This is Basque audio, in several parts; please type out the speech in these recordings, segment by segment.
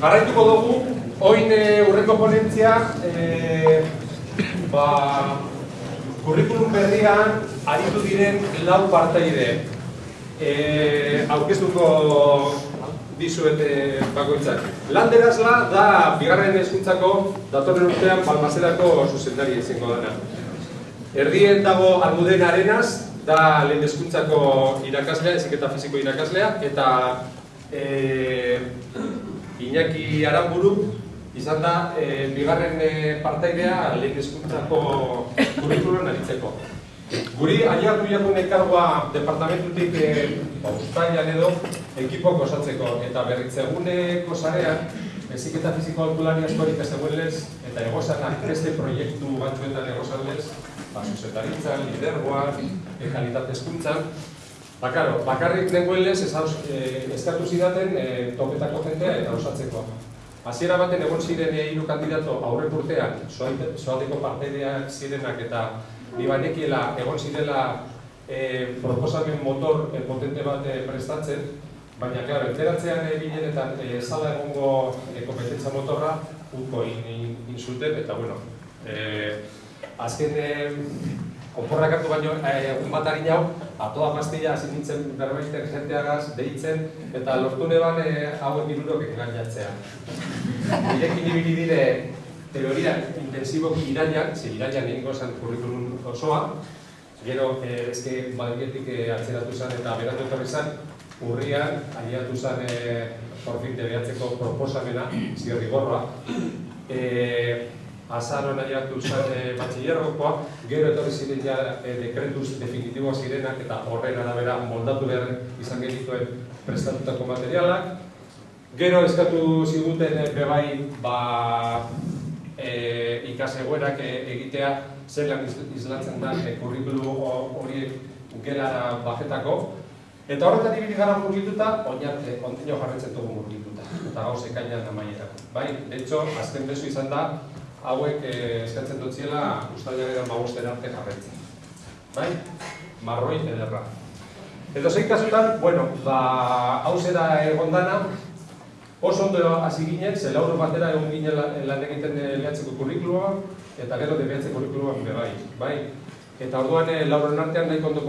Jarraituko dugu, oin e, urreko ponentzia, e, ba, kurrikulum berrian aritu diren lau parteide. E, aurkeztuko dizuet bakoitzak. Landerazla da bigarren hezkuntzako datorren urtean Balmaserako zuzendari izango dana. Erdien dago Almuden Arenas, da lehen hezkuntzako irakaslea, eziketa fiziko irakaslea, eta e, Iñaki Aramburu izan da e, bigarren e, partaidea lehen hezkuntzako kurrikuluan aritzeko. Guri aiartu jakun ekargoa departamentutik e, ustailan edo ekipok osatzeko eta berritzeguneko sarean eziketa fiziko alkulari askorik ez eguelez eta egozanak beste proiektu batzuetan egozalez ba, zuzetaritzan, lidergoan, e, kalitate Ba, karo, bakarrik dengoen lez eh, eskatu zidaten e, topetako jendea eta osatzeko. Hasiera baten egon ziren hiru kandidato aurrek urtean, soaldeko parteideak zirenak eta nibanekiela egon zirela e, proposamen motor e, potente bat e, prestatzen, baina, klaro, enteratzean eginen eta e, zala egongo e, kompetentza motorra utko insulten, in, in eta, bueno, e, azken e, Oporrak hartu baino, eh, egun bat harin jau, atoa pastilla hasi nintzen berbaiten jenteagaz, deitzen, eta lortu neban eh, hauek irurok engainatzea. Irekin ibili dire teoria intensiboki irailan, ze irailan egingo zen kurrikulun osoa, gero, eh, ezke badietik eh, atzeratu zen eta beratu etorri zen, urrian, aliatu zen eh, porfin debeatzeko proposamena, zirri gorroa. Eh, azaron aiatu zen e, batxillerrokoa, gero etorri ziren ja e, dekretuz definitiboa zirenak eta horren arabera moldatu behar izan genituen prestatutako materialak. Gero eskatu ziguten e, bebai ba, e, ikasegoerak e, egitea zelan izlatzen da e, kurrikulu horiek gelara bajetako. Eta horretan ibili gara murgituta, oinarte, kontino jarretzen dugu murgituta. Eta gauz ekainan amaierako. Bai, de hecho, azken bezu izan da, hauek eh, eskatzen dutziela ustailaren magosten arte jarretzen. Bai? Marroi ederra. Edo zein kasutan, bueno, ba, hau zera egon dana, oso ondo hasi ginen, ze lauro batera egon ginen lan egiten lehatzeko kurrikulua, eta gero debiatzeko kurrikulua bide bai. bai? Eta orduan e, lauren artean nahi kondo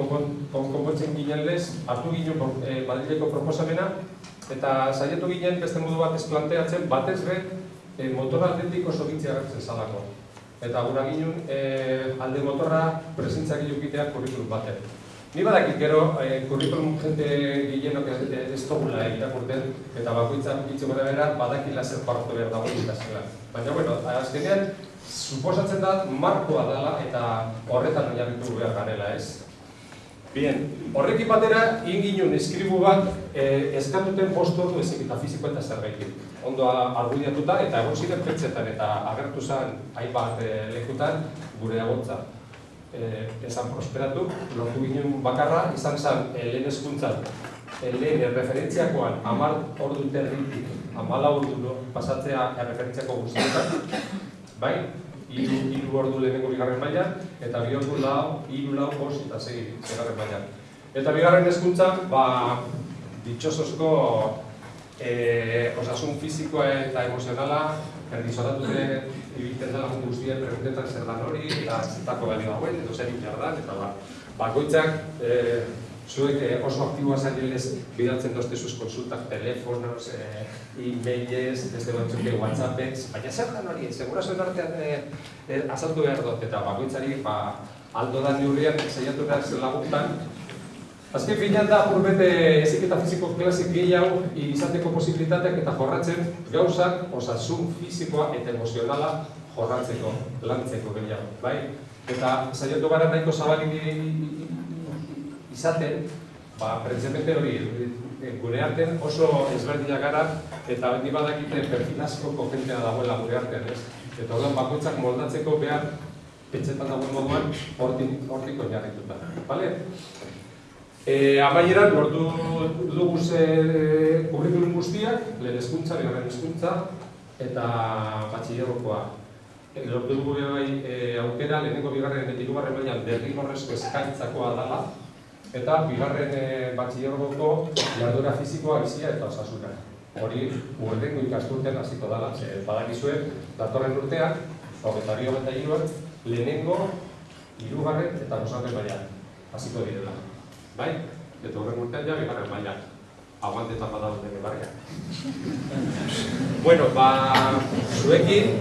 konpontzen ginen lez, hartu ginen e, Madrileko proposamena, eta saietu ginen beste modu bat ez planteatzen, batez be, e, motor aldetik oso agertzen zalako. Eta gura ginen e, alde motorra presentzak ilukitea kurrikulum baten. Ni badakit gero e, kurrikulum jente gilenok ez, ez togula irakurten eta bakoitzak bitxe gara bera badakila zer parto behar dago ikasela. Baina, bueno, azkenean, suposatzen da markoa dela eta horretan oinarritu behar garela ez. Bien, horrekin batera, inginun eskribu bat eh, eskatuten postu ordu ezik eta fiziko eta zerbaitik. Ondo argudiatuta eta egon ziren petxetan eta agertu zen hainbat eh, lekutan gure agontza. Eh, esan prosperatu, lortu ginen bakarra, izan zen eh, lehen eskuntzan, eh, lehen referentziakoan amar ordu territik, amala ordu no, pasatzea referentziako guztietan, bai? hiru hiru ordu lehenengo bigarren maila eta bi ordu lau, hiru lau, bost eta segi bigarren maila. Eta bigarren hezkuntza, ba ditxosozko eh osasun fisikoa eta emozionala erdizoratu ere ibiltzen dela guztien preguntetan zer dan hori eta zetako balio hauen edo zer jardan eta ba bakoitzak eh zuek eh, oso aktiboa zailez bidaltzen dozte zuz konsultak, telefonos, eh, e-mailez, beste batzuk whatsappez, baina zer dan hori, segura zuen artean eh, azaltu behar dut, eta bakoitzari ba, aldo da neurrian zeiatu behar laguntan. Azken finean da, purbete ezik eta fiziko klasik gehiago izateko posibilitateak eta jorratzen gauzak osasun fizikoa eta emozionala jorratzeko, lantzeko gehiago, bai? Eta saiatu gara nahiko zabalik izaten, ba, prentzepete hori, eh, gure artean oso ezberdinak gara, eta ni badakite perfil asko kogentea dagoela gure artean, ez? Eta orduan bakoitzak moldatzeko behar petxetan dagoen moduan hortik hortiko jarrituta. Bale? E, amaieran, lortu dugu ze kurrikulum guztiak, lehen eskuntza, bigarren eskuntza, eta batxillerrokoa. E, lortu dugu bai e, aukera, lehenengo bigarren eta hirugarren mailan derrigorrezko eskaintzakoa dela, eta bigarren e, batxillerroko jardura fizikoa bizia eta osasuna. hori urrengo ikasturtean hasiko dala, ze badakizue datorren urtean, hogeita bi hogeita lehenengo, hirugarren eta bosgarren mailan hasiko direla. Bai? Eta horren urtean ja bigarren mailan. Aguantetan bada duten barria. bueno, ba, zuekin,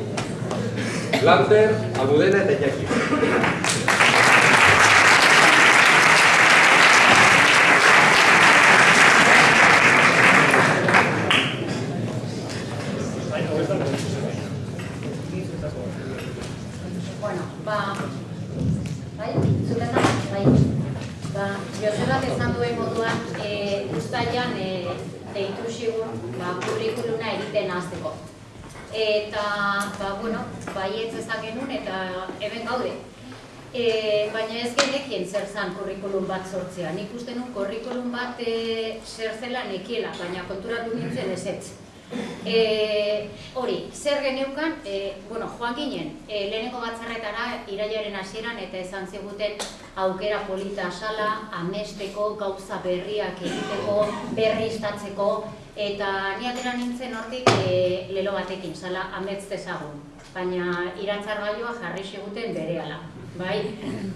Lanter, Almudena eta Iñaki. Bueno, ba, bai, zuten da, bai. Ba, Josebak esan duen moduan, e, ustailan e, deitu zigun, ba, kurrikuluna egiten hasteko. Eta, ba, baietz ezagenun eta hemen gaude. E, baina ez genekien zer zan kurrikulum bat sortzea. Nik uste nun kurrikulum bat e, zer zela nekiela, baina konturatu nintzen ez ez. E, hori, zer geneukan, e, bueno, joan ginen, e, lehenengo batzarretara irailaren hasieran eta esan ziguten aukera polita sala, amesteko, gauza berriak egiteko, berriztatzeko, eta ni atera nintzen hortik e, lelo batekin, sala ametz dezagun. Baina irantzar gaioa jarri ziguten berehala. Bai?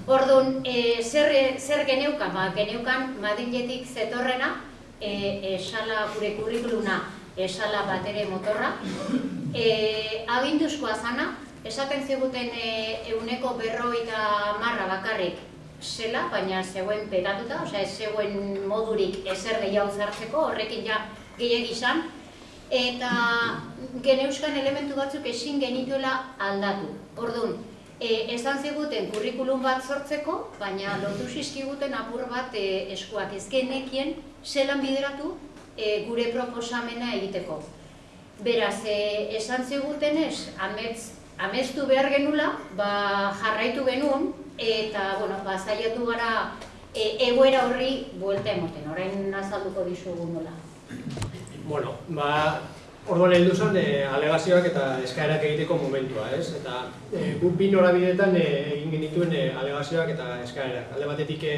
Orduan, e, zer, zer geneukan? Ba, geneukan Madriletik zetorrena, e, e, sala gure kurrikuluna esala bat ere motorra. E, aginduzkoa zana, esaten ziguten e, euneko berroita marra bakarrik zela, baina zegoen petatuta, osea zegoen modurik ezer gehiago zartzeko, horrekin ja gehiagi izan. Eta geneuskan elementu batzuk ezin genituela aldatu. Orduan, e, esan ziguten kurrikulum bat sortzeko, baina lotu zizkiguten apur bat e, eskuak ez genekien zelan bideratu e, gure proposamena egiteko. Beraz, e, esan zigutenez, amets, amestu behar genula, ba, jarraitu genuen, eta, bueno, ba, zaiatu gara e, egoera horri buelta emoten, orain nazalduko dizugu nola. Bueno, ba, orduan heldu zen e, alegazioak eta eskaerak egiteko momentua, ez? Eta e, gu bi norabideetan e, egin genituen e, alegazioak eta eskaerak. Alde batetik e,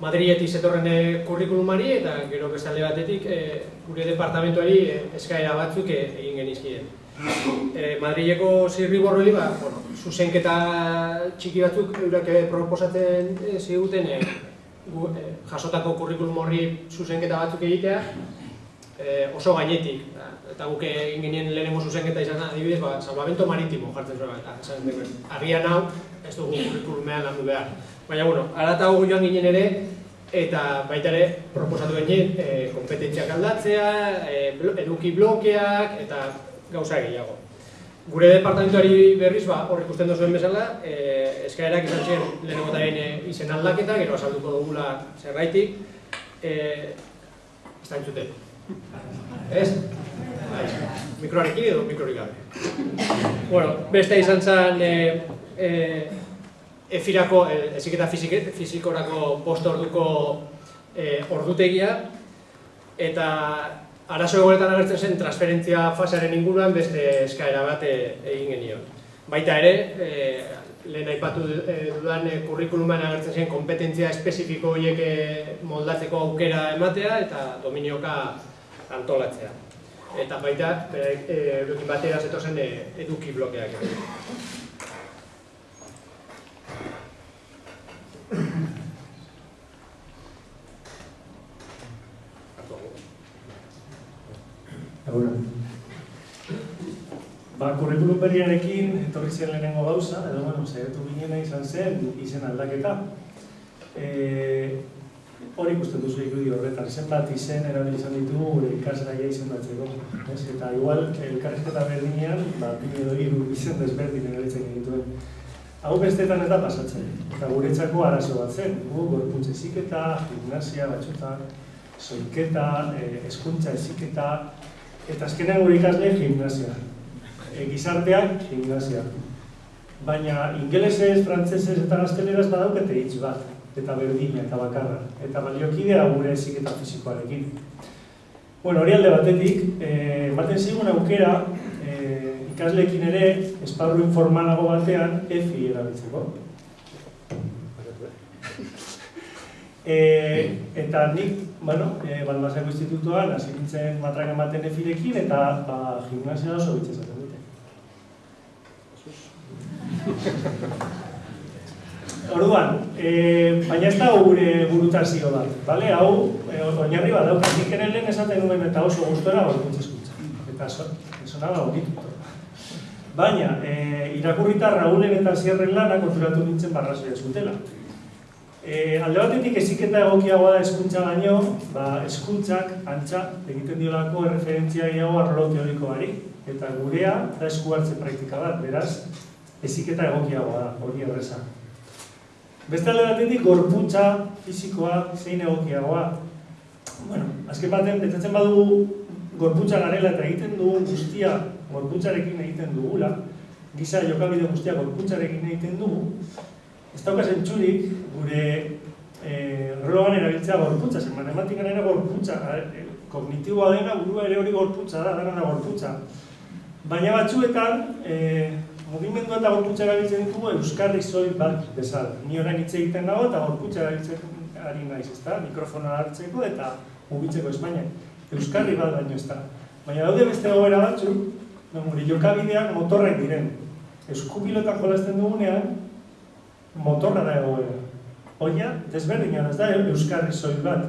Madriletik zetorren e, kurrikulumari eta gero beste alde batetik e, gure departamentuari e, eskaera batzuk e, egin genizkien. E, Madrileko zirriborroli, ba, bueno, zuzenketa txiki batzuk eurak proposatzen e, ziguten e, gu, e, jasotako kurrikulum horri zuzenketa batzuk egitea, e, oso gainetik. Eta guk egin genien lehenengo zuzenketa izan adibidez, ba, salvamento maritimo jartzen zuen, agian hau, ez dugu kurrikulumean landu behar. Baina, bueno, aratago joan ginen ere, eta baita ere proposatu ginen e, kompetentziak aldatzea, e, eduki blokeak, eta gauza gehiago. Gure departamentuari berriz, ba, hor ikusten duzuen bezala, e, eskaerak izan zen lehenengo e, izen aldaketa, gero azalduko dugula zerbaitik, e, ez da entzuten. Ez? Mikroarekin edo mikrorik gabe. bueno, beste izan zen e, e, efirako, e, eziketa fizikorako post orduko e, ordutegia, eta arazo egoretan agertzen zen transferentzia fasearen inguruan beste eskaera bat e, egin genio. Baita ere, e, lehen aipatu dudan e, kurrikuluman agertzen zen kompetentzia espezifiko horiek moldatzeko aukera ematea eta dominioka antolatzea. Eta baita, eurekin batera zetozen eduki blokeak. Ba, kurrikulum berriarekin etorri zen lehenengo gauza, edo bueno, zaitu ginena izan zen izen aldaketa. E, hori ikusten duzu ikudi horretan, zenbat izen erabil izan ditugu gure ikasgaia izan batzeko. Ez? Eta igual, elkarrizketa berdinean, ba, bine edo hiru izen desberdin erabiltzen dituen. Hau bestetan eta pasatzen, eta guretzako arazo bat zen, gu, gorpuntze eziketa, gimnasia, batxuta, soiketa, e, eskuntza eziketa, eta azkenean gure ikasle gimnasia. E, gizarteak gimnasia. Baina ingelesez, frantzesez eta gazteleraz badaukete hitz bat, eta berdina eta bakarra, eta baliokidea gure eziketa fizikoarekin. Bueno, hori alde batetik, e, ematen zigun aukera, e, ikasleekin ere, esparru informalago batean, EFI erabiltzeko. E, eta nik, bueno, e, Balmasako Institutuan hasi nintzen matraka ematen efirekin eta ba, gimnasia oso bitxe esaten dute. Orduan, e, baina ez da gure burutazio bat, bale? Hau, e, oinarri bat daukat, nik ere lehen esaten nuen eta oso gustora gorputz eskutza. Eta so, sonaba bonito. Baina, e, irakurrita Raulen eta Sierren lana konturatu nintzen barrazoia zutela. E, alde batetik eziketa egokiagoa da eskuntza baino, ba, eskuntzak antza egiten diolako erreferentzia gehiago arlo teorikoari. Eta gurea da esku hartze praktika bat, beraz, eziketa egokiagoa da, hori erreza. Beste alde batetik, gorputza fisikoa zein egokiagoa. Bueno, azken baten, betzatzen badugu gorputza garela eta egiten dugu guztia gorputzarekin egiten dugula, giza jokabide guztia gorputzarekin egiten dugu, ez dauka zentzurik gure e, relogan erabiltzea gorputza, zen matematikan ere gorputza, e, kognitiboa dena burua ere hori gorputza da, dena gorputza. Baina batzuetan, e, mugimendu eta gorputza erabiltzen ditugu euskarri soil bat bezala. Ni orain hitz egiten dago eta gorputza erabiltzen ari naiz, ezta? Mikrofona hartzeko eta mugitzeko Espainia. Euskarri bat baino ez da. Baina daude beste gobera batzuk, no, gure jokabideak motorrak diren. Eskupilotan jolasten dugunean, motorra da egoera. Oia, desberdina ez da, euskarri soil bat.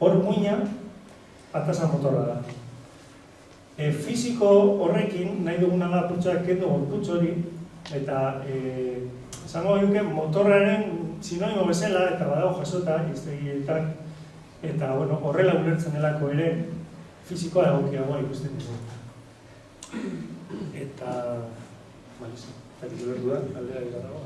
Hor muina, atasa motorra da. E, fisiko horrekin, nahi duguna da putxak kendu gorputz hori, eta e, esango duke motorraren sinonimo bezala, eta badago jasota, iztegietan, eta bueno, horrela ulertzen delako ere, fisikoa egokiagoa ikusten dugu. Eta, balizu, eta ulertu da, aldea egitarago,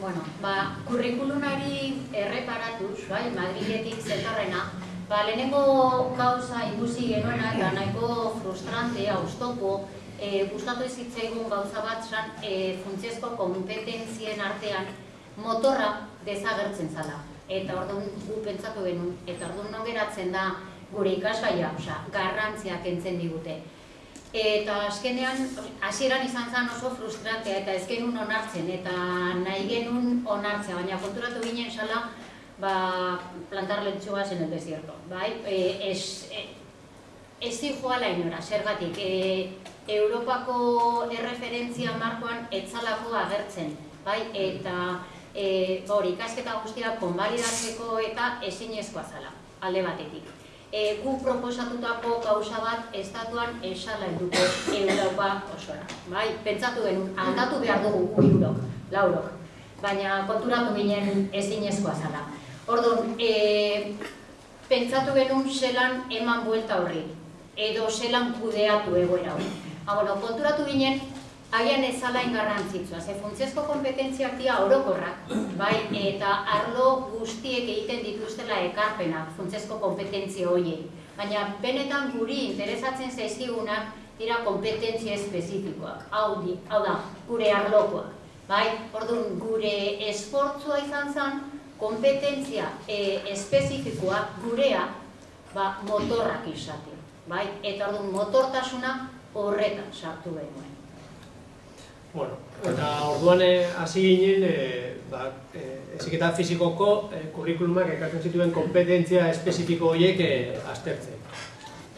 Bueno, ba, kurrikulunari erreparatuz, bai, Madriletik zetorrena, ba, lehenengo gauza ikusi genuena eta nahiko frustrante, austopo, e, gustatu ez zitzaigun gauza bat zan, e, funtziesko kompetentzien artean motorra desagertzen zala. Eta orduan gu pentsatu genuen, eta orduan non geratzen da gure ikasgaia, osea, garrantzia kentzen digute. Eta azkenean, hasieran izan zen oso frustrantea eta ez genuen onartzen, eta nahi genuen onartzea, baina konturatu ginen sala, ba, plantar lentsugas en el desierto, bai? E, ez, e, ez zijoala inora, zergatik, e, Europako erreferentzia markoan etzalako agertzen, bai? Eta e, hori, ikasketa guztia konbalidatzeko eta ezinezkoa zala, alde batetik e, gu proposatutako gauza bat estatuan esala helduko Europa osora. Bai, pentsatu genuen aldatu behar dugu hirurok, laurok. Baina konturatu ginen ezinezkoa zala. Orduan, e, pentsatu genuen zelan eman buelta horri edo zelan kudeatu egoera hori. Ha, bueno, konturatu ginen Agian ez zala ingarrantzitsua, ze funtziesko kompetentziak dira orokorrak, bai, eta arlo guztiek egiten dituztela ekarpenak funtziesko kompetentzia horiei. Baina benetan guri interesatzen zaizkigunak dira kompetentzia espezifikoak, hau, di, hau da, gure arlokoak. Bai, orduan gure esportzua izan zen, kompetentzia e, espezifikoa gurea ba, motorrak izatea. Bai? Eta orduan motortasuna horretan sartu genuen. Bueno, eta orduan eh, hasi ginen, e, ba, e, eziketa fizikoko e, kurrikulumak ekartzen zituen kompetentzia espezifiko horiek e, aztertzen.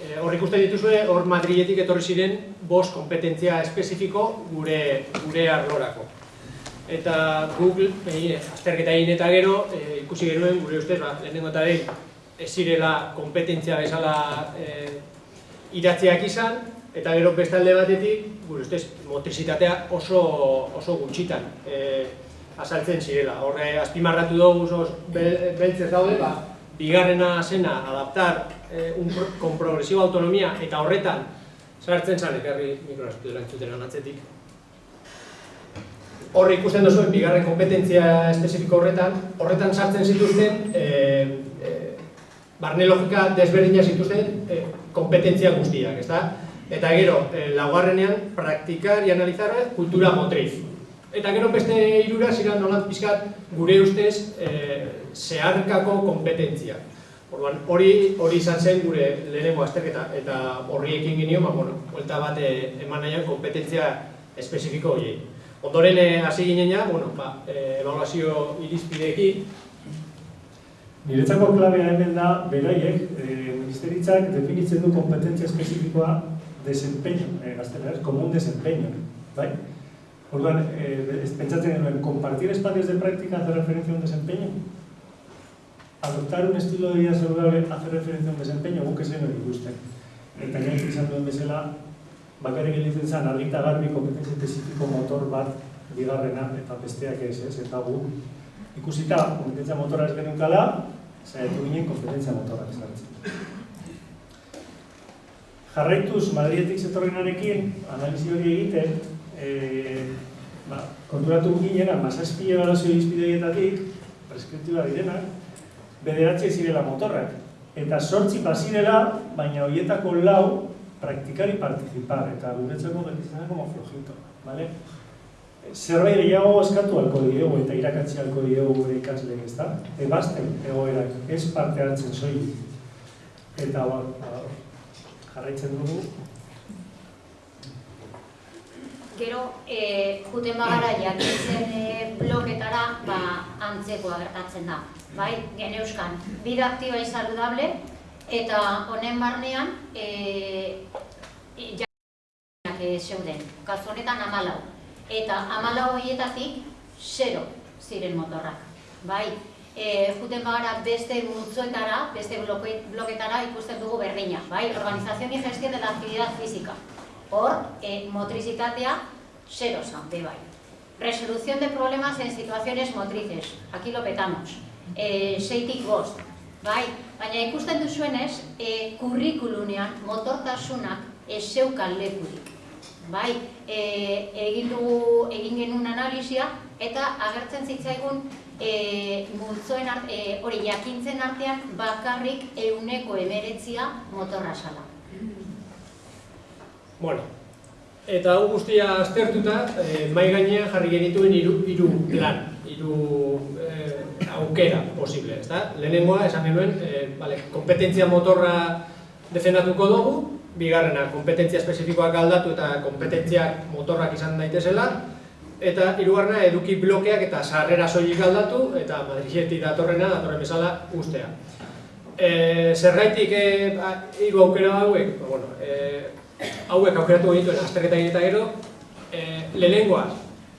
E, hor ikusten dituzue, hor Madriletik etorri ziren bost kompetentzia espezifiko gure, gure arlorako. Eta Google, e, azterketa egin eta gero, e, ikusi genuen gure ustez, ba, lehenengo eta behin, ez zirela kompetentzia bezala e, idatziak izan, eta gero bestalde batetik, gure ustez, motrizitatea oso, oso gutxitan e, azaltzen zirela. Horre, azpimarratu dugu oso beltzez daude, ba, bigarrena zena adaptar e, un, con progresiva autonomia eta horretan sartzen zan, ekarri mikroraztu dela Horre ikusten duzuen, bigarren kompetentzia espezifiko horretan, horretan sartzen zituzten, e, e, barne logika desberdina zituzten e, kompetentzia guztiak, ezta? Eta gero, e, laugarrenean, praktikar y analizar kultura motriz. Eta gero beste irura ziren nolat pizkat gure ustez e, zeharkako kompetentzia. Orduan, hori hori izan zen gure lehenengo azterketa eta horri ekin ginio, ba, bueno, bat eman nahian kompetentzia espezifiko horiei. Ondoren eh, hasi ginen ja, bueno, ba, eh, evaluazio irizpideekin, Niretzako klabea hemen da, beraiek, e, ministeritzak definitzen du kompetentzia espezifikoa desempeño, e, gazteleraz, como un desempeño, bai? Orduan, e, pentsatzen genuen, compartir espacios de práctica hace referencia a un desempeño? Adoptar un estilo de vida saludable hace referencia a un desempeño, guk ez genuen ikusten. Eta gain izan duen bezala, bakarrik gelditzen zen, argita garbi kompetentzia espezifiko motor bat bigarrena, eta besteak ez, ez, eta gu ikusita kompetentzia motora ez genunkala, saiatu ginen kompetentzia motora ezartzen. Jarraituz Madridetik zetorrenarekin, analizi hori egiten, e, ba, konturatu ginen, amazazpi ebalazio izpideietatik, preskriptiba direnak, bederatzi zirela motorrak. Eta sortzi bazirela, baina horietako lau praktikari participar, eta guretzako gelditzen da como flojito, vale? zerbait gehiago eskatu halko diegu eta irakatzi halko diegu gure ikasleek, ezta? Ebazten egoerak, ez parte hartzen soilik. Eta ba, ba, jarraitzen dugu. Gero, e, juten bagara jakitzen e, bloketara, ba, antzekoa gertatzen da. Bai, geneuskan, bida aktiba saludable, eta honen barnean, e, jakinak e, zeuden. Kasu honetan amalau eta amalau horietatik zero ziren motorrak. Bai, e, juten bagara beste multzoetara, beste bloke, bloketara ikusten dugu berdina. Bai, organización y gestión de la actividad física. Hor, e, motricitatea zero zan, be bai. Resolución de problemas en situaciones motrices. Aquí lo petamos. E, seitik bost. Bai, baina ikusten duzuenez, e, kurrikulunean motortasunak ez zeukan lekurik bai, e, egin dugu egin genuen analizia eta agertzen zitzaigun e, multzoen art, e, hori jakintzen artean bakarrik euneko emeretzia motorra sala. Bueno, eta hau guztia aztertuta, e, mai gainean jarri genituen hiru hiru plan, hiru e, aukera posible, ezta? Lehenengoa esan genuen, e, vale, kompetentzia motorra defendatuko dugu, bigarrena, kompetentzia espezifikoak aldatu eta kompetentziak motorrak izan daitezela, eta hirugarrena eduki blokeak eta sarrera soilik aldatu, eta Madridetik datorrena, datorren bezala, ustea. E, zerraitik e, hiru aukera hauek, ba, bueno, e, hauek aukeratu genituen azterketa eta gero, e, lehenengoa,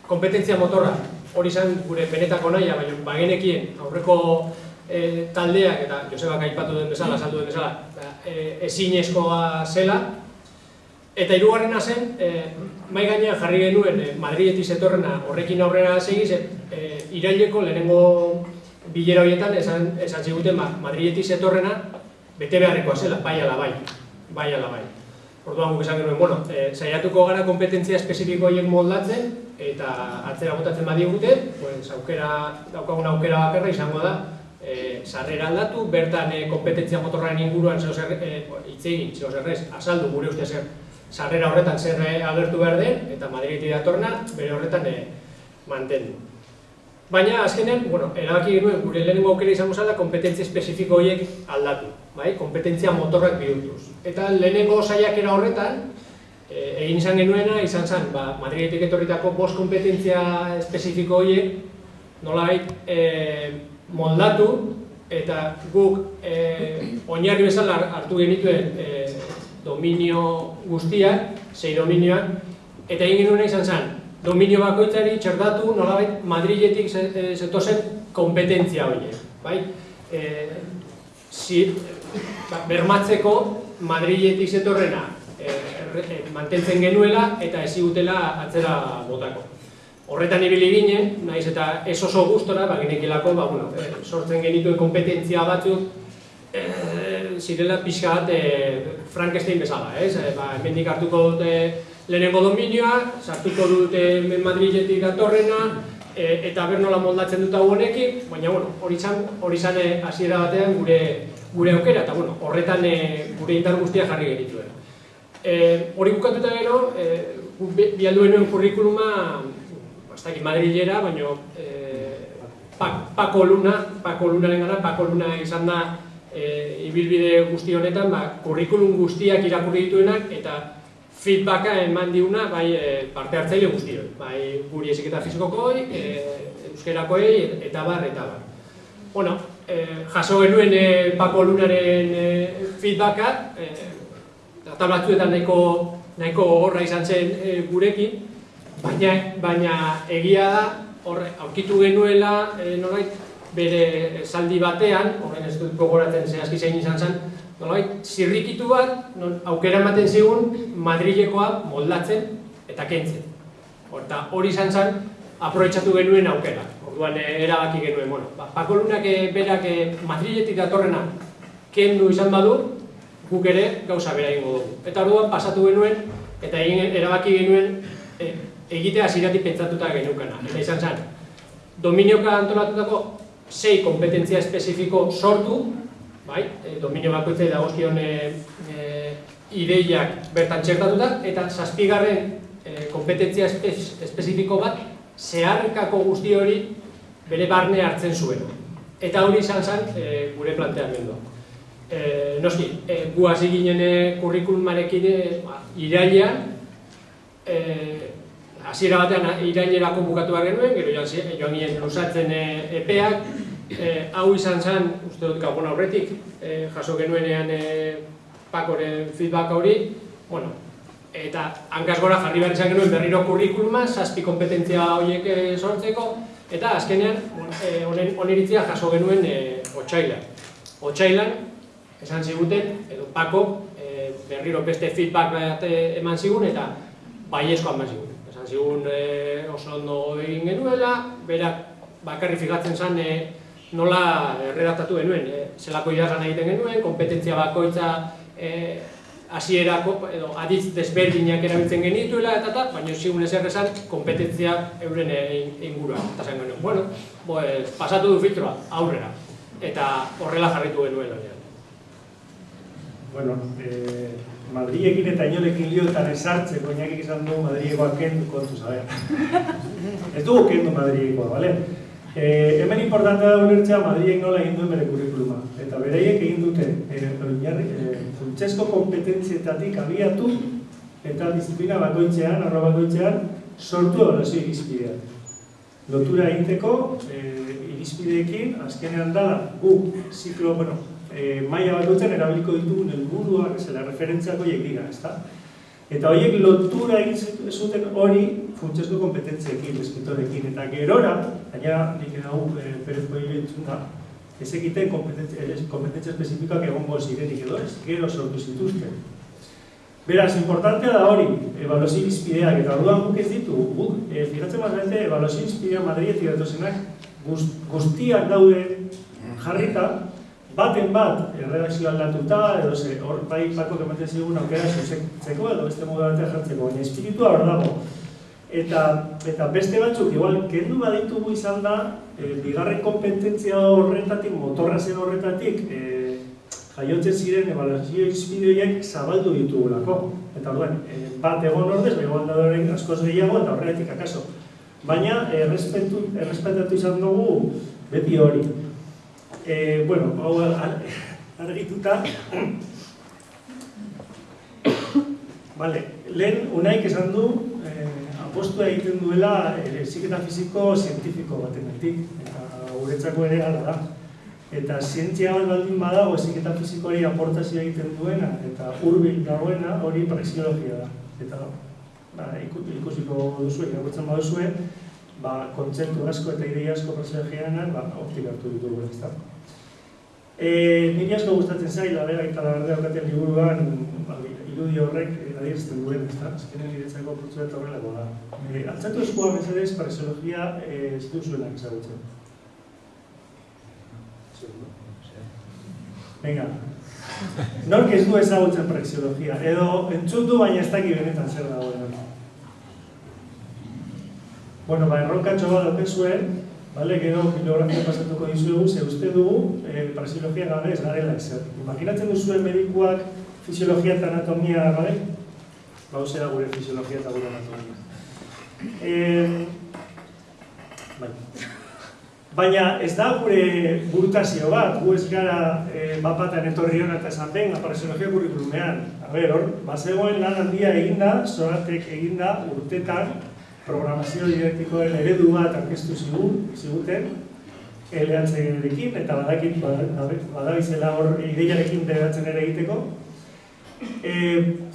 kompetentzia motorra, hori izan gure benetako naia, baina bagenekien aurreko e, taldeak eta Josebak aipatu den bezala, saldu den bezala, e, ezinezkoa zela. Eta hirugarrena zen, e, mai gainean jarri genuen e, Madridetik zetorrena horrekin aurrera segiz, e, iraileko lehenengo bilera horietan esan, esan ziguten ba, Madridetik zetorrena bete beharrekoa zela, bai ala bai, bai ala bai. Orduan guk esan genuen, bueno, e, saiatuko gara kompetentzia espezifiko horiek moldatzen eta atzera botatzen badigute, pues, aukera, daukagun aukera bakarra izango da, e, sarrera aldatu, bertan e, kompetentzia motorraren inguruan zeo zer, e, hitz egin, zeo zerrez, azaldu gure uste zer, sarrera horretan zer agertu behar den, eta Madridetik datorna, bere horretan e, mantendu. Baina, azkenen, bueno, erabaki genuen, gure lehenengo aukera izango zela, kompetentzia espezifiko horiek aldatu, bai? kompetentzia motorrak bihurtuz. Eta lehenengo saiakera horretan, e, egin izan genuena, izan zen, ba, Madridetik etorritako bost kompetentzia espezifiko horiek, nolabait, e, moldatu eta guk e, oinarri bezala hartu genituen e, dominio guztiak, sei dominioak, eta egin genuen izan zen, dominio bakoitzari txerdatu nolabait Madriletik zetozen kompetentzia horiek. Bai? E, si, bermatzeko Madriletik zetorrena e, mantentzen genuela eta ezigutela atzera botako. Horretan ibili ginen, naiz eta ez oso gustora, ba, genekilako, ba, bueno, e, sortzen genituen kompetentzia batzuk, e, zirela pixka bat e, Frankenstein bezala, ez? E, ba, hemendik hartuko dute lehenengo dominioa, sartuko dute Madridetik datorrena, e, eta ber nola moldatzen dut hau honekin, baina bueno, hori izan hori izan hasiera batean gure gure aukera eta bueno, horretan e, gure indar guztia jarri genituen. Eh, hori bukatuta gero, eh, bi alduen kurrikuluma ez dakit Madrilera, baina e, Pako Luna, Pako Lunaren gara, Pako Luna izan da e, ibilbide guzti honetan, ba, kurrikulum guztiak irakurri dituenak, eta feedbacka eman diuna bai e, parte hartzaile guztioi, bai guri eziketa fizikokoi, e, euskerakoei eta bar eta bar. Bueno, e, jaso genuen e, Pako Lunaren e, feedbacka, e, eta batzuetan nahiko, nahiko horra izan zen e, gurekin, baina, baina egia da, horre, aurkitu genuela, e, nolait, bere saldi batean, horren ez dut gogoratzen zehazki zein izan zen, nolait, zirrikitu bat, non, aukera ematen zigun, Madrilekoa moldatzen eta kentzen. Horta, hori izan zen, aprobetsatu genuen aukera. Orduan eh, erabaki genuen, bueno, ba, Pako Lunak eh, berak eh, Madriletik datorrena kendu izan badu, guk ere gauza bera egingo dugu. Eta orduan pasatu genuen, eta egin erabaki genuen e, egitea ziratik pentsatuta genukana. Eta izan zen, dominioka antolatutako sei kompetentzia espezifiko sortu, bai, e, dominio bakoitzei dagozkion e, e, ideiak bertan txertatuta, eta zazpigarren e, kompetentzia espezifiko bat zeharkako guzti hori bere barne hartzen zuen. Eta hori izan zen e, gure planteamendua. E, noski, e, gu hasi ginen e, kurrikulumarekin e, ba, irailean, e, hasiera batean irailerako bukatu genuen, gero joan, joan ginen lusatzen e, epeak, e, hau izan zen, uste dut gabon aurretik, e, jaso genuenean e, pakoren feedback hori, bueno, eta hankaz gora jarri behar izan genuen berriro kurrikuluma, zazpi kompetentzia horiek sortzeko, eta azkenean, honen oniritzia jaso genuen e, otxailan. Otxailan, esan ziguten, edo pako, e, berriro beste feedback bat eman zigun, eta baiezko eman zigun. Esan zigun e, oso ondo egin genuela, berak bakarri fijatzen zen e, nola erredaktatu genuen, e, zelako idazan egiten genuen, kompetentzia bakoitza e, hasierako edo aditz desberdinak erabiltzen genituela eta ta, baina zigun ezer esan kompetentzia euren ingurua. Eta zen genuen, bueno, pues, pasatu du filtroa, aurrera. Eta horrela jarritu genuen hori. Bueno, eh, Madriekin eta inolekin liotan esartzeko inakik izan du Madriekoa kendu kontu, zabe? ez dugu kendu Madriekoa, bale? E, hemen importantea da ulertzea Madriek nola egin duen bere kurrikuluma. Eta bereiek egin dute e, e, funtsezko kompetentzietatik abiatu eta disiplina bakoitzean, arro bakoitzean, sortu ebalazio irizpidea. Lotura egiteko e, irizpideekin, azkenean dala, gu, ziklo, bueno, e, maia bakoitzen erabiliko ditugun helburuak, zela referentziako hiek dira, ezta? Eta horiek lotura egin zuten hori funtsezko kompetentziekin, eskitorekin. Eta gerora, gaina nik edo e, Perez da, ez egiten kompetentzia espezifikoak egongo zirenik edo ez, gero sortu zituzten. Beraz, importantea da hori, evaluazio izpideak, eta orduan guk ez ditu, guk, e, fijatzen bat bete, evaluazio izpideak Madrietik datozenak guztiak daude jarrita, baten bat erredakzio aldatuta, edo ze hor bai bako ematen zigun aukera zuzentzeko edo beste modu batean jartzeko, baina espiritua hor dago. Eta, eta beste batzuk, igual, kendu baditugu izan da, e, bigarren kompetentzia horretatik, motorra zen horretatik, e, jaiotzen ziren evaluazio izpideoiek zabaldu ditugulako. Eta orduan, e, bat egon ordez, begoan da askoz gehiago, eta horretik akaso. Baina, errespetatu izan dugu beti hori. Eh, bueno, hau argituta. vale, lehen unaik esan du eh, apostua egiten duela eh, ziketa fiziko zientifiko batenetik, eta guretzako ere gara da. Eta zientzia bat baldin badago ziketa fizikoari aportazioa egiten duena, eta hurbil dagoena hori praxiologia da. Eta ba, ikusiko duzu, irakurtzen baduzue, ba, kontzertu asko eta idei asko praxiologianan ba, optikatu ditugu. Ez E, niri asko gustatzen zaila, bera, eta labardea okaten liburuan, ba, irudi horrek adierzten duen, ez da? Azkenen niretzako putzu eta horrelako da. E, altzatu eskua mesedez, parexologia e, ez du zuenak ezagutzen. Venga. Nork ez du ezagutzen parexologia, edo entzutu baina ez daki benetan zer dagoen. Bueno, ba, erronkatxo bat dauten Vale, gero bibliografia pasatuko dizuegu, ze uste dugu, eh, parasiologia gabe ez garela ezer. Imaginatzen duzuen medikuak fisiologia eta anatomia gabe? Ba, da gure fisiologia eta gure anatomia. Eh, bai. Baina ez da gure burutazio bat, gu ez gara e, bapatan etorri hona eta esan benga, parasiologia kurrikulumean. A ber, hor, bazegoen lan handia eginda, zoratek eginda urtetan, programazio didaktikoen eredu bat aurkeztu zigun, ziguten, LHC-rekin, eta badakit badabizela hor ideiarekin beratzen ere egiteko. E,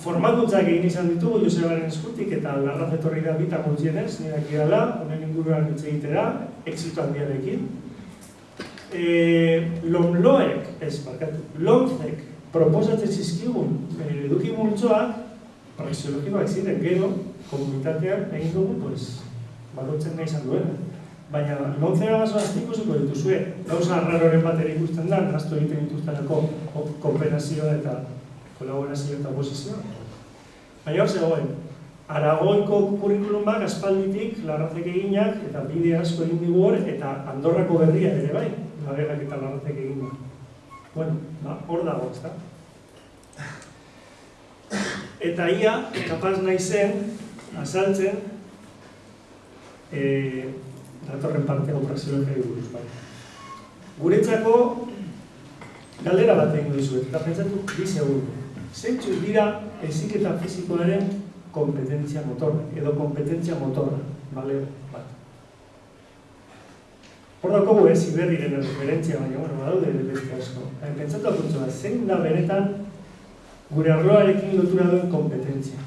formakuntzak egin izan ditugu Josebaren eskutik eta larraz etorri da bitan gutxienez, nire aki dala, honen inguruan hitz egitera, exito handiarekin. E, lomloek, ez, barkatu, lomzek proposatzen zizkigun e, eduki multzoak, praxeologikoak ziren gero, komunitateak egin dugu, pues, balotzen nahi izan duena. Baina, lontzera baso aztiko zuko dituzue, gauza arraroren bat ere ikusten da, naztu egiten dituztenako kooperazioa eta kolaborazio eta oposizioa. Baina hor zegoen, Aragoiko kurrikulum bat aspalditik larrazek eginak eta bide asko egin digu hor eta Andorrako berria ere bai, lagerak eta larrazek egin Bueno, ba, hor dago, ez da? Eta ia, kapaz nahi zen, azaltzen, e, datorren parteko praxiologia buruz bai. Guretzako, galdera bat egin dizuet, eta pentsatu, bi segundu. Zeintzu dira eziketa fizikoaren kompetentzia motorra, edo kompetentzia motorra, bale, bat. Hor dago ez, iberriren referentzia, baina, bueno, badaude beste asko. Pentsatu apuntzu bat, zein da benetan gure arloarekin lotura duen kompetentzia.